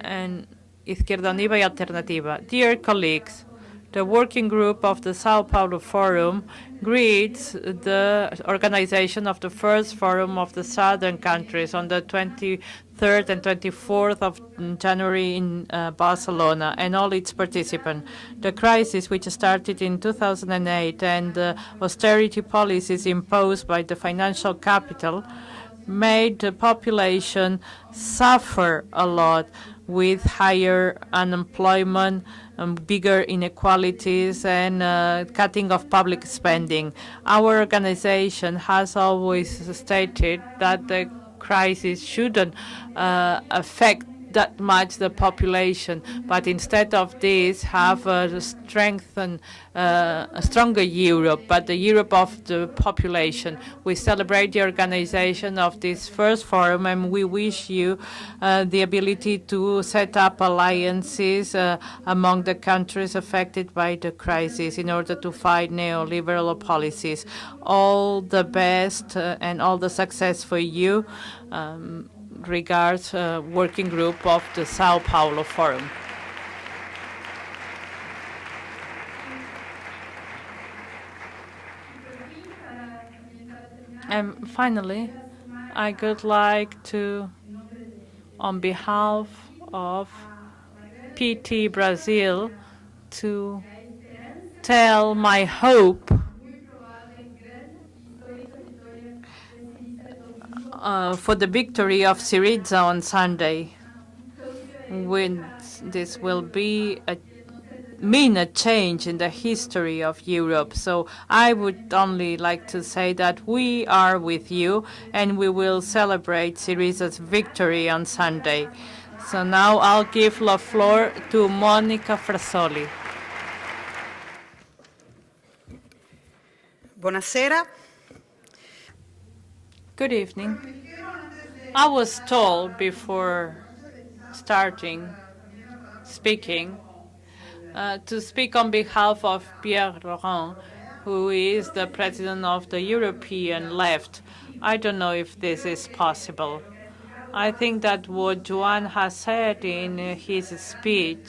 and Izquierda Unida y Alternativa. Dear colleagues, the working group of the Sao Paulo Forum greets the organization of the first forum of the southern countries on the 23rd and 24th of January in uh, Barcelona and all its participants. The crisis, which started in 2008 and the austerity policies imposed by the financial capital, made the population suffer a lot with higher unemployment, um, bigger inequalities, and uh, cutting of public spending. Our organization has always stated that the crisis shouldn't uh, affect that much the population, but instead of this, have a strengthened, uh, a stronger Europe, but the Europe of the population. We celebrate the organization of this first forum, and we wish you uh, the ability to set up alliances uh, among the countries affected by the crisis in order to fight neoliberal policies. All the best uh, and all the success for you. Um, regards uh, working group of the Sao Paulo Forum. And finally, I would like to, on behalf of PT Brazil, to tell my hope uh, for the victory of Syriza on Sunday. When this will be a mean a change in the history of Europe. So I would only like to say that we are with you and we will celebrate Syriza's victory on Sunday. So now I'll give the floor to Monica Frassoni. Buonasera. Good evening. I was told before starting speaking uh, to speak on behalf of Pierre Laurent, who is the president of the European left. I don't know if this is possible. I think that what Joan has said in his speech,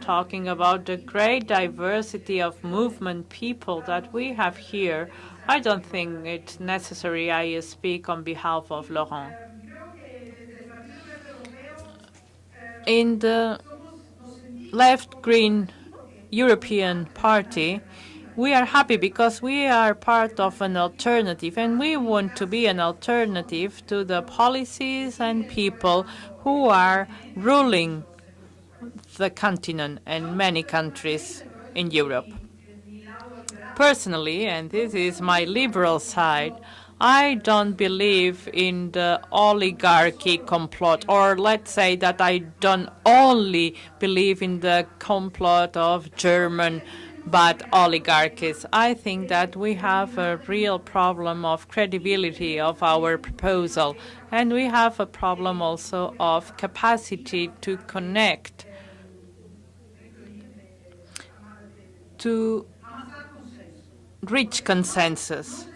talking about the great diversity of movement people that we have here, I don't think it's necessary I speak on behalf of Laurent. In the left-green European Party, we are happy because we are part of an alternative, and we want to be an alternative to the policies and people who are ruling the continent and many countries in Europe. Personally, and this is my liberal side, I don't believe in the oligarchy complot, or let's say that I don't only believe in the complot of German but oligarchies. I think that we have a real problem of credibility of our proposal, and we have a problem also of capacity to connect to reach consensus.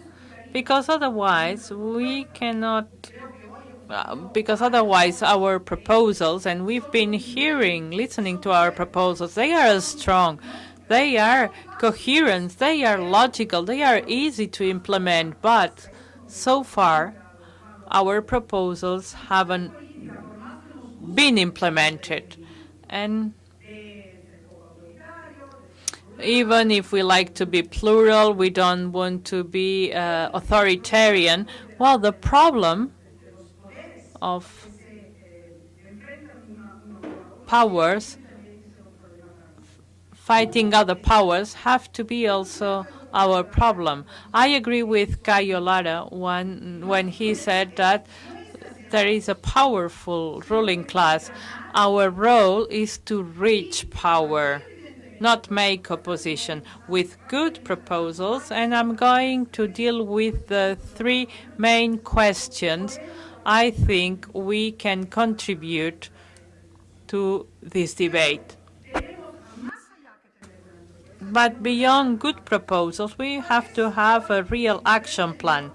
Because otherwise we cannot uh, because otherwise our proposals and we've been hearing listening to our proposals they are strong. They are coherent. They are logical. They are easy to implement. But so far our proposals haven't been implemented. And even if we like to be plural, we don't want to be uh, authoritarian. Well, the problem of powers fighting other powers have to be also our problem. I agree with Cayo Lara when, when he said that there is a powerful ruling class. Our role is to reach power not make opposition with good proposals, and I'm going to deal with the three main questions I think we can contribute to this debate. But beyond good proposals, we have to have a real action plan.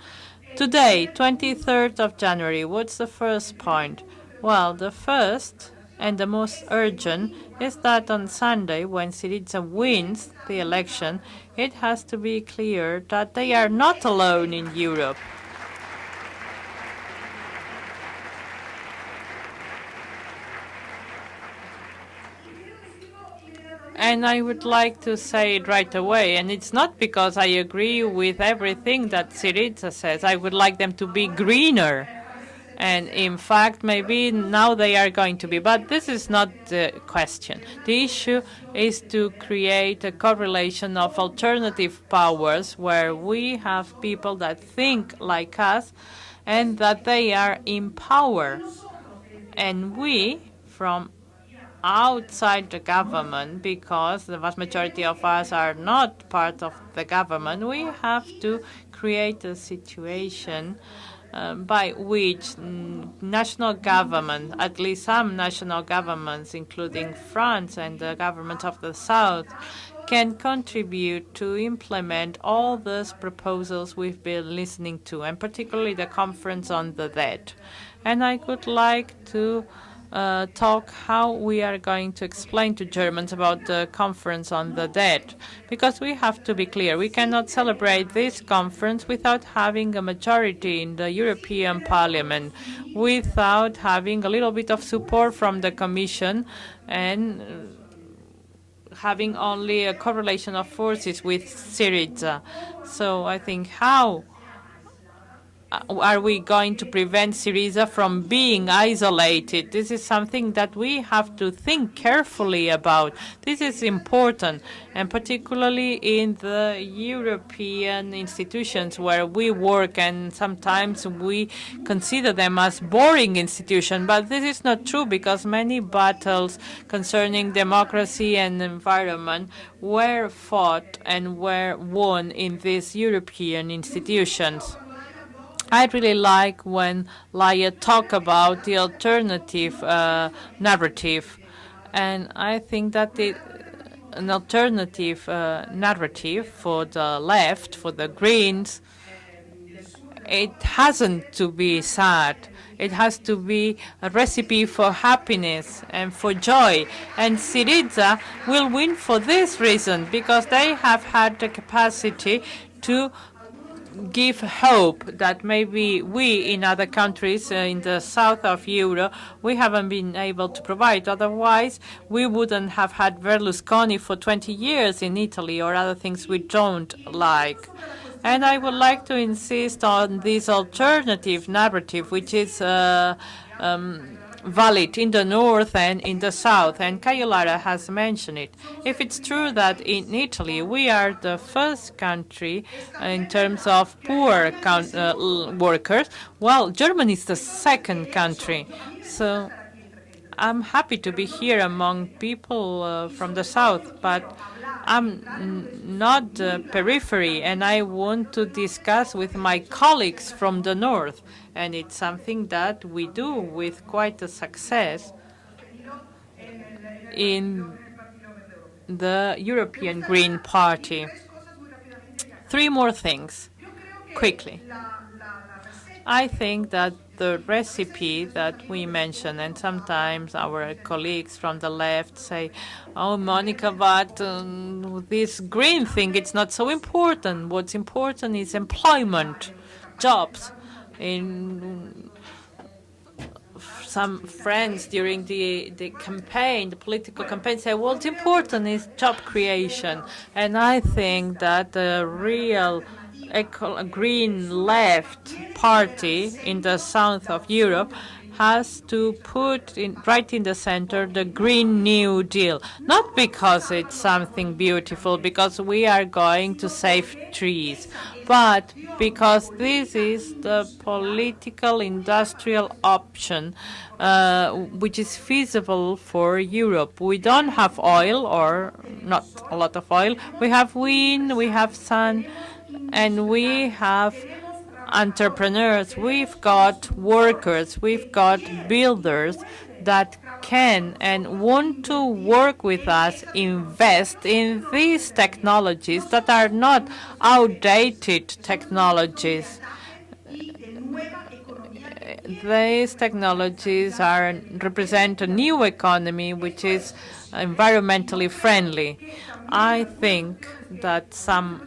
Today, 23rd of January, what's the first point? Well, the first and the most urgent is that on Sunday, when Syriza wins the election, it has to be clear that they are not alone in Europe. And I would like to say it right away, and it's not because I agree with everything that Syriza says. I would like them to be greener. And in fact, maybe now they are going to be. But this is not the question. The issue is to create a correlation of alternative powers where we have people that think like us and that they are in power. And we, from outside the government, because the vast majority of us are not part of the government, we have to create a situation uh, by which national government, at least some national governments, including France and the government of the South, can contribute to implement all those proposals we've been listening to, and particularly the Conference on the Debt. And I would like to uh, talk how we are going to explain to Germans about the conference on the debt, because we have to be clear. We cannot celebrate this conference without having a majority in the European Parliament, without having a little bit of support from the Commission and having only a correlation of forces with Syriza. So I think how uh, Uh, are we going to prevent Syriza from being isolated? This is something that we have to think carefully about. This is important, and particularly in the European institutions where we work, and sometimes we consider them as boring institutions. But this is not true because many battles concerning democracy and environment were fought and were won in these European institutions. I really like when Laia talk about the alternative uh, narrative, and I think that an alternative uh, narrative for the left, for the Greens, it hasn't to be sad. It has to be a recipe for happiness and for joy. And Syriza will win for this reason, because they have had the capacity to give hope that maybe we in other countries uh, in the south of Europe, we haven't been able to provide. Otherwise, we wouldn't have had Berlusconi for 20 years in Italy or other things we don't like. And I would like to insist on this alternative narrative, which is uh, um, valid in the north and in the south, and Cayo Lara has mentioned it. If it's true that in Italy we are the first country in terms of poor uh, workers, well, Germany is the second country. So I'm happy to be here among people uh, from the south, but I'm not periphery, and I want to discuss with my colleagues from the north and it's something that we do with quite a success in the European Green Party. Three more things, quickly. I think that the recipe that we mentioned, and sometimes our colleagues from the left say, oh, Monica, but um, this green thing, it's not so important. What's important is employment, jobs in some friends during the, the campaign, the political campaign, say, what's important is job creation. And I think that the real green left party in the south of Europe has to put in, right in the center the Green New Deal. Not because it's something beautiful, because we are going to save trees, but because this is the political industrial option uh, which is feasible for Europe. We don't have oil, or not a lot of oil. We have wind, we have sun, and we have entrepreneurs, we've got workers, we've got builders that can and want to work with us, invest in these technologies that are not outdated technologies. These technologies are represent a new economy which is environmentally friendly. I think that some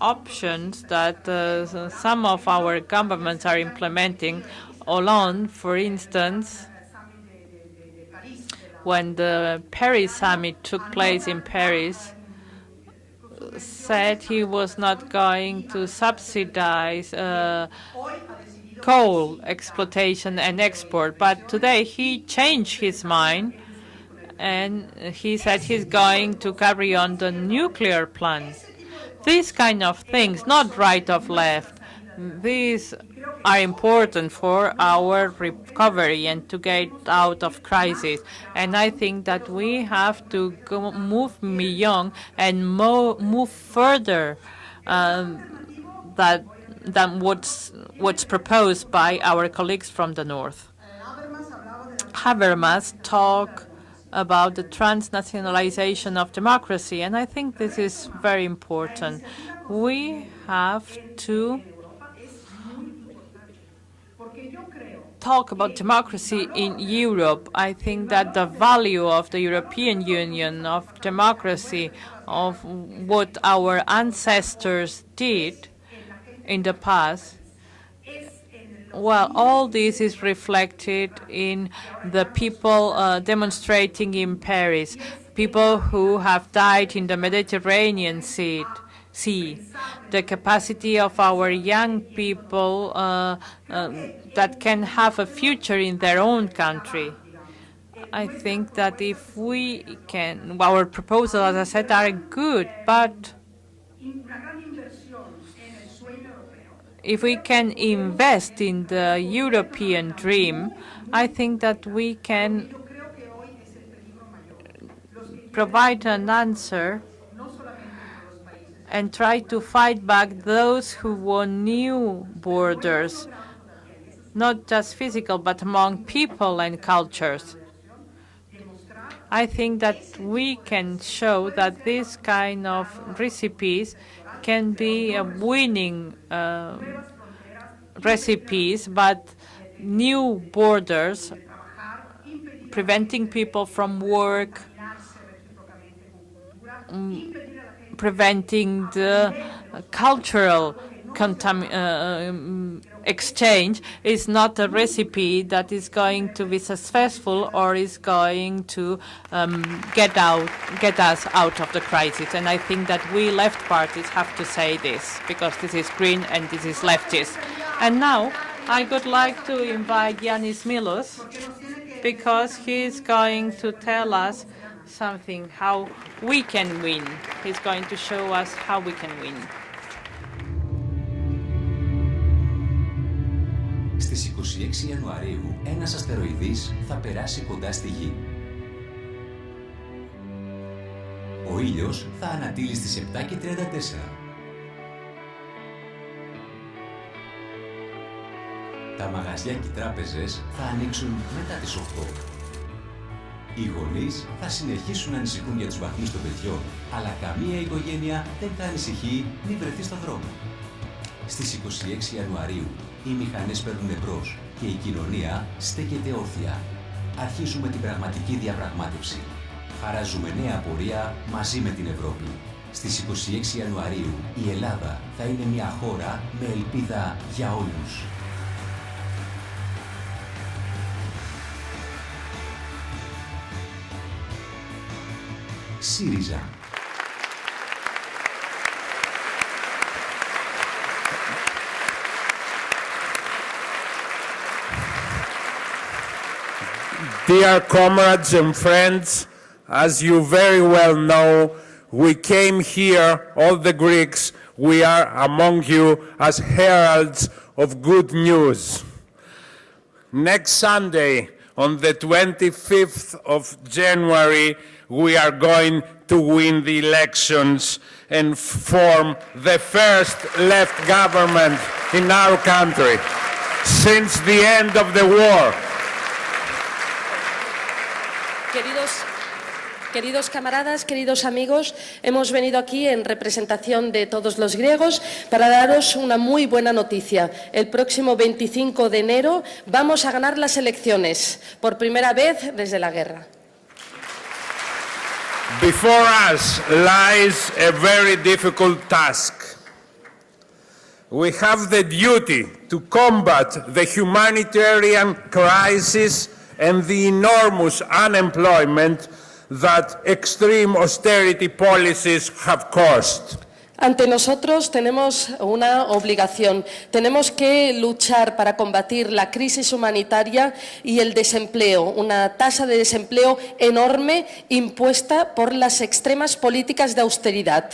options that uh, some of our governments are implementing. Hollande, for instance, when the Paris summit took place in Paris, said he was not going to subsidize uh, coal exploitation and export. But today he changed his mind and he said he's going to carry on the nuclear plant. These kind of things, not right of left, these are important for our recovery and to get out of crisis. And I think that we have to move beyond and mo move further um, that, than what's, what's proposed by our colleagues from the north. Habermas talked about the transnationalization of democracy, and I think this is very important. We have to talk about democracy in Europe. I think that the value of the European Union, of democracy, of what our ancestors did in the past, well, all this is reflected in the people uh, demonstrating in Paris, people who have died in the Mediterranean sea. sea. The capacity of our young people uh, um, that can have a future in their own country. I think that if we can, our proposals, as I said, are good, but if we can invest in the European dream, I think that we can provide an answer and try to fight back those who want new borders, not just physical, but among people and cultures. I think that we can show that this kind of recipes can be a winning uh, recipes, but new borders preventing people from work, um, preventing the cultural exchange is not a recipe that is going to be successful or is going to um, get out, get us out of the crisis. And I think that we left parties have to say this because this is green and this is leftist. And now I would like to invite Yannis Milios because he's going to tell us something, how we can win. He's going to show us how we can win. 26 Ιανουαρίου, ένας αστεροειδής θα περάσει κοντά στη Γη. Ο ήλιος θα ανατείλει στις 7 και 34. Τα μαγαζιά και οι τράπεζες θα ανοίξουν μετά τις 8. Οι γονείς θα συνεχίσουν να ανησυχούν για τους βαθμούς των παιδιών, αλλά καμία οικογένεια δεν θα ανησυχεί μη βρεθεί στον δρόμο. Στις 26 Ιανουαρίου οι μηχανές παίρνουν εμπρός και η κοινωνία στέκεται όρθια. Αρχίζουμε την πραγματική διαπραγμάτευση. Χαράζουμε νέα πορεία μαζί με την Ευρώπη. Στις 26 Ιανουαρίου η Ελλάδα θα είναι μια χώρα με ελπίδα για όλους. ΣΥΡΙΖΑ Dear comrades and friends, as you very well know, we came here, all the Greeks, we are among you as heralds of good news. Next Sunday, on the 25th of January, we are going to win the elections and form the first left government in our country since the end of the war. Queridos, queridos camaradas, queridos amigos, hemos venido aquí en representación de todos los griegos para daros una muy buena noticia. El próximo 25 de enero vamos a ganar las elecciones, por primera vez desde la guerra. Before us lies a very difficult task. We have the duty to combat the humanitarian crisis and the enormous unemployment that extreme austerity policies have caused. Ante nosotros tenemos una obligación. Tenemos que luchar para combatir la crisis humanitaria y el desempleo, una tasa de desempleo enorme impuesta por las extremas políticas de austeridad.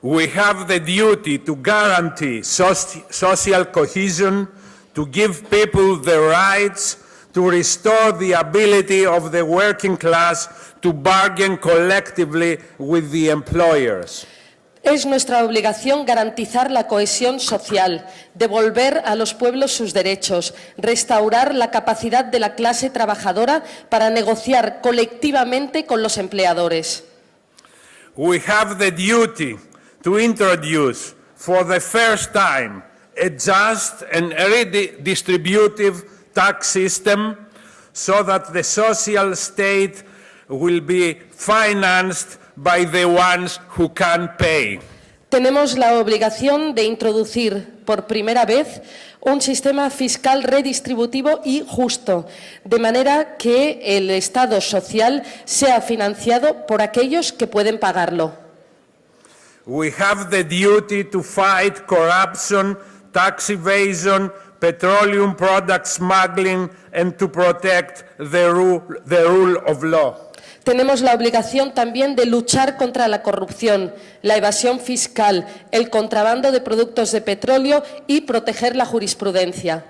We have the duty to guarantee soci- social cohesion, to give people the rights, to restore the ability of the working class to bargain collectively with the employers. Es nuestra obligación garantizar la cohesión social, devolver a los pueblos sus derechos, restaurar la capacidad de la clase trabajadora para negociar colectivamente con los empleadores. We have the duty to introduce for the first time a just and redistributive tax system so that the social state will be financed by the ones who can pay. Tenemos la obligación de introducir por primera vez un sistema fiscal redistributivo y justo, de manera que el Estado social sea financiado por aquellos que pueden pagarlo. We have the duty to fight corruption, tax evasion, petroleum product smuggling, and to protect the rule, the rule of law. Tenemos la obligación también de luchar contra la corrupción, la evasión fiscal, el contrabando de productos de petróleo y proteger la jurisprudencia.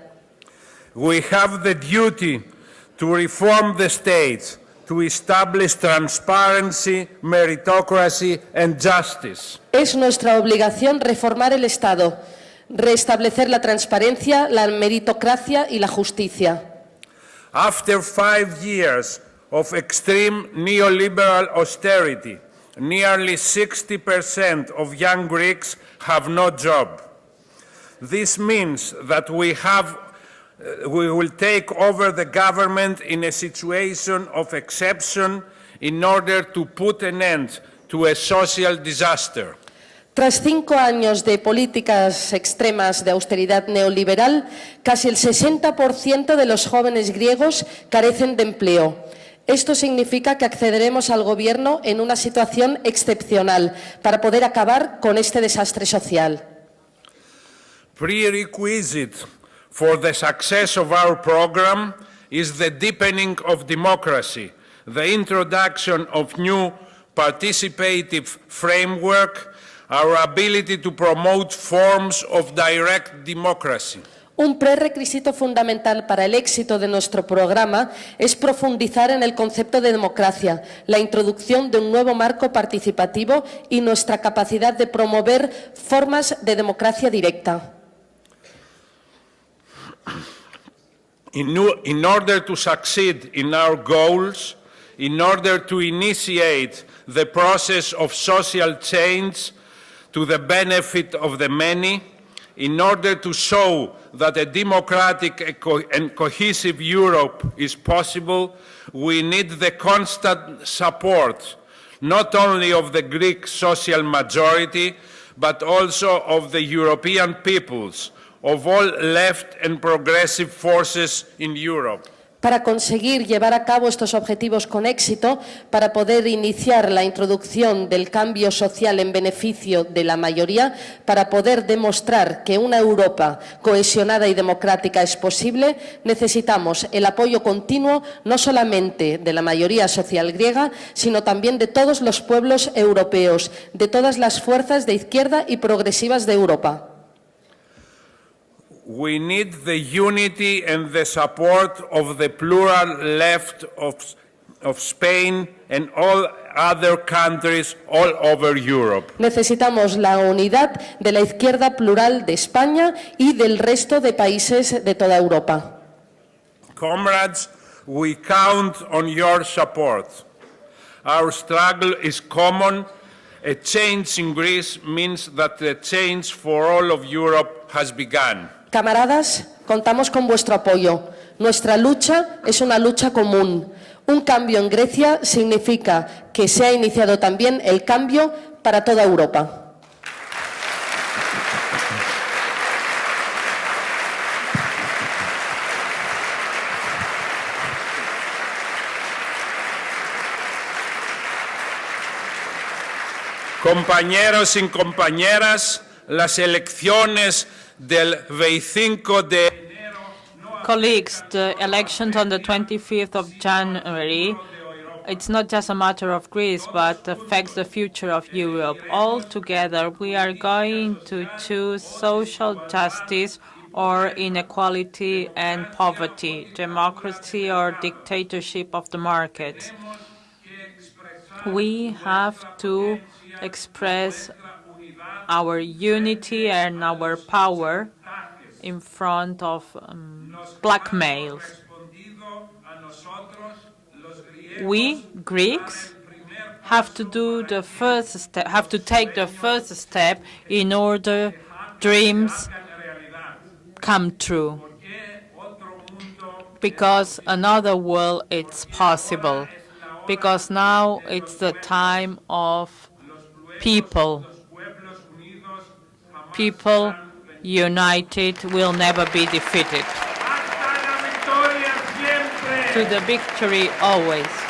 We have the duty to reform the state, to establish transparency, meritocracy, and justice. Es nuestra obligación reformar el Estado, restablecer la transparencia, la meritocracia y la justicia. After five years of extreme neoliberal austerity, nearly 60% of young Greeks have no job. This means that we have uh, we will take over the government in a situation of exception in order to put an end to a social disaster. Tras cinco años de políticas extremas de austeridad neoliberal, casi el 60% de los jóvenes griegos carecen de empleo. Esto significa que accederemos al Gobierno en una situación excepcional para poder acabar con este desastre social. Prerequisite for the success of our program is the deepening of democracy, the introduction of new participative framework, our ability to promote forms of direct democracy. Un prerequisito fundamental para el éxito de nuestro programa es profundizar en el concepto de democracia, la introducción de un nuevo marco participativo y nuestra capacidad de promover formas de democracia directa. In, order to succeed in our goals, in order to initiate the process of social change to the benefit of the many, in order to show that a democratic and cohesive Europe is possible, we need the constant support not only of the Greek social majority, but also of the European peoples, of all left and progressive forces in Europe. Para conseguir llevar a cabo estos objetivos con éxito, para poder iniciar la introducción del cambio social en beneficio de la mayoría, para poder demostrar que una Europa cohesionada y democrática es posible, necesitamos el apoyo continuo no solamente de la mayoría social griega, sino también de todos los pueblos europeos, de todas las fuerzas de izquierda y progresivas de Europa. We need the unity and the support of the plural left of, of Spain and all other countries all over Europe. Necesitamos la unidad de la izquierda plural de España y del resto de países de toda Europa. Comrades, we count on your support. Our struggle is common. A change in Greece means that the change for all of Europe has begun. Camaradas, contamos con vuestro apoyo. Nuestra lucha es una lucha común. Un cambio en Grecia significa que se ha iniciado también el cambio para toda Europa. Compañeros y compañeras, las elecciones del 25 de Colleagues, the elections on the 25th of January, it's not just a matter of Greece, but affects the future of Europe. All together, we are going to choose social justice or inequality and poverty, democracy or dictatorship of the market. We have to express our unity and our power in front of um, blackmail. We Greeks have to do the first step, have to take the first step in order dreams come true. Because another world it's possible. Because now it's the time of people. People united will never be defeated. To the victory always.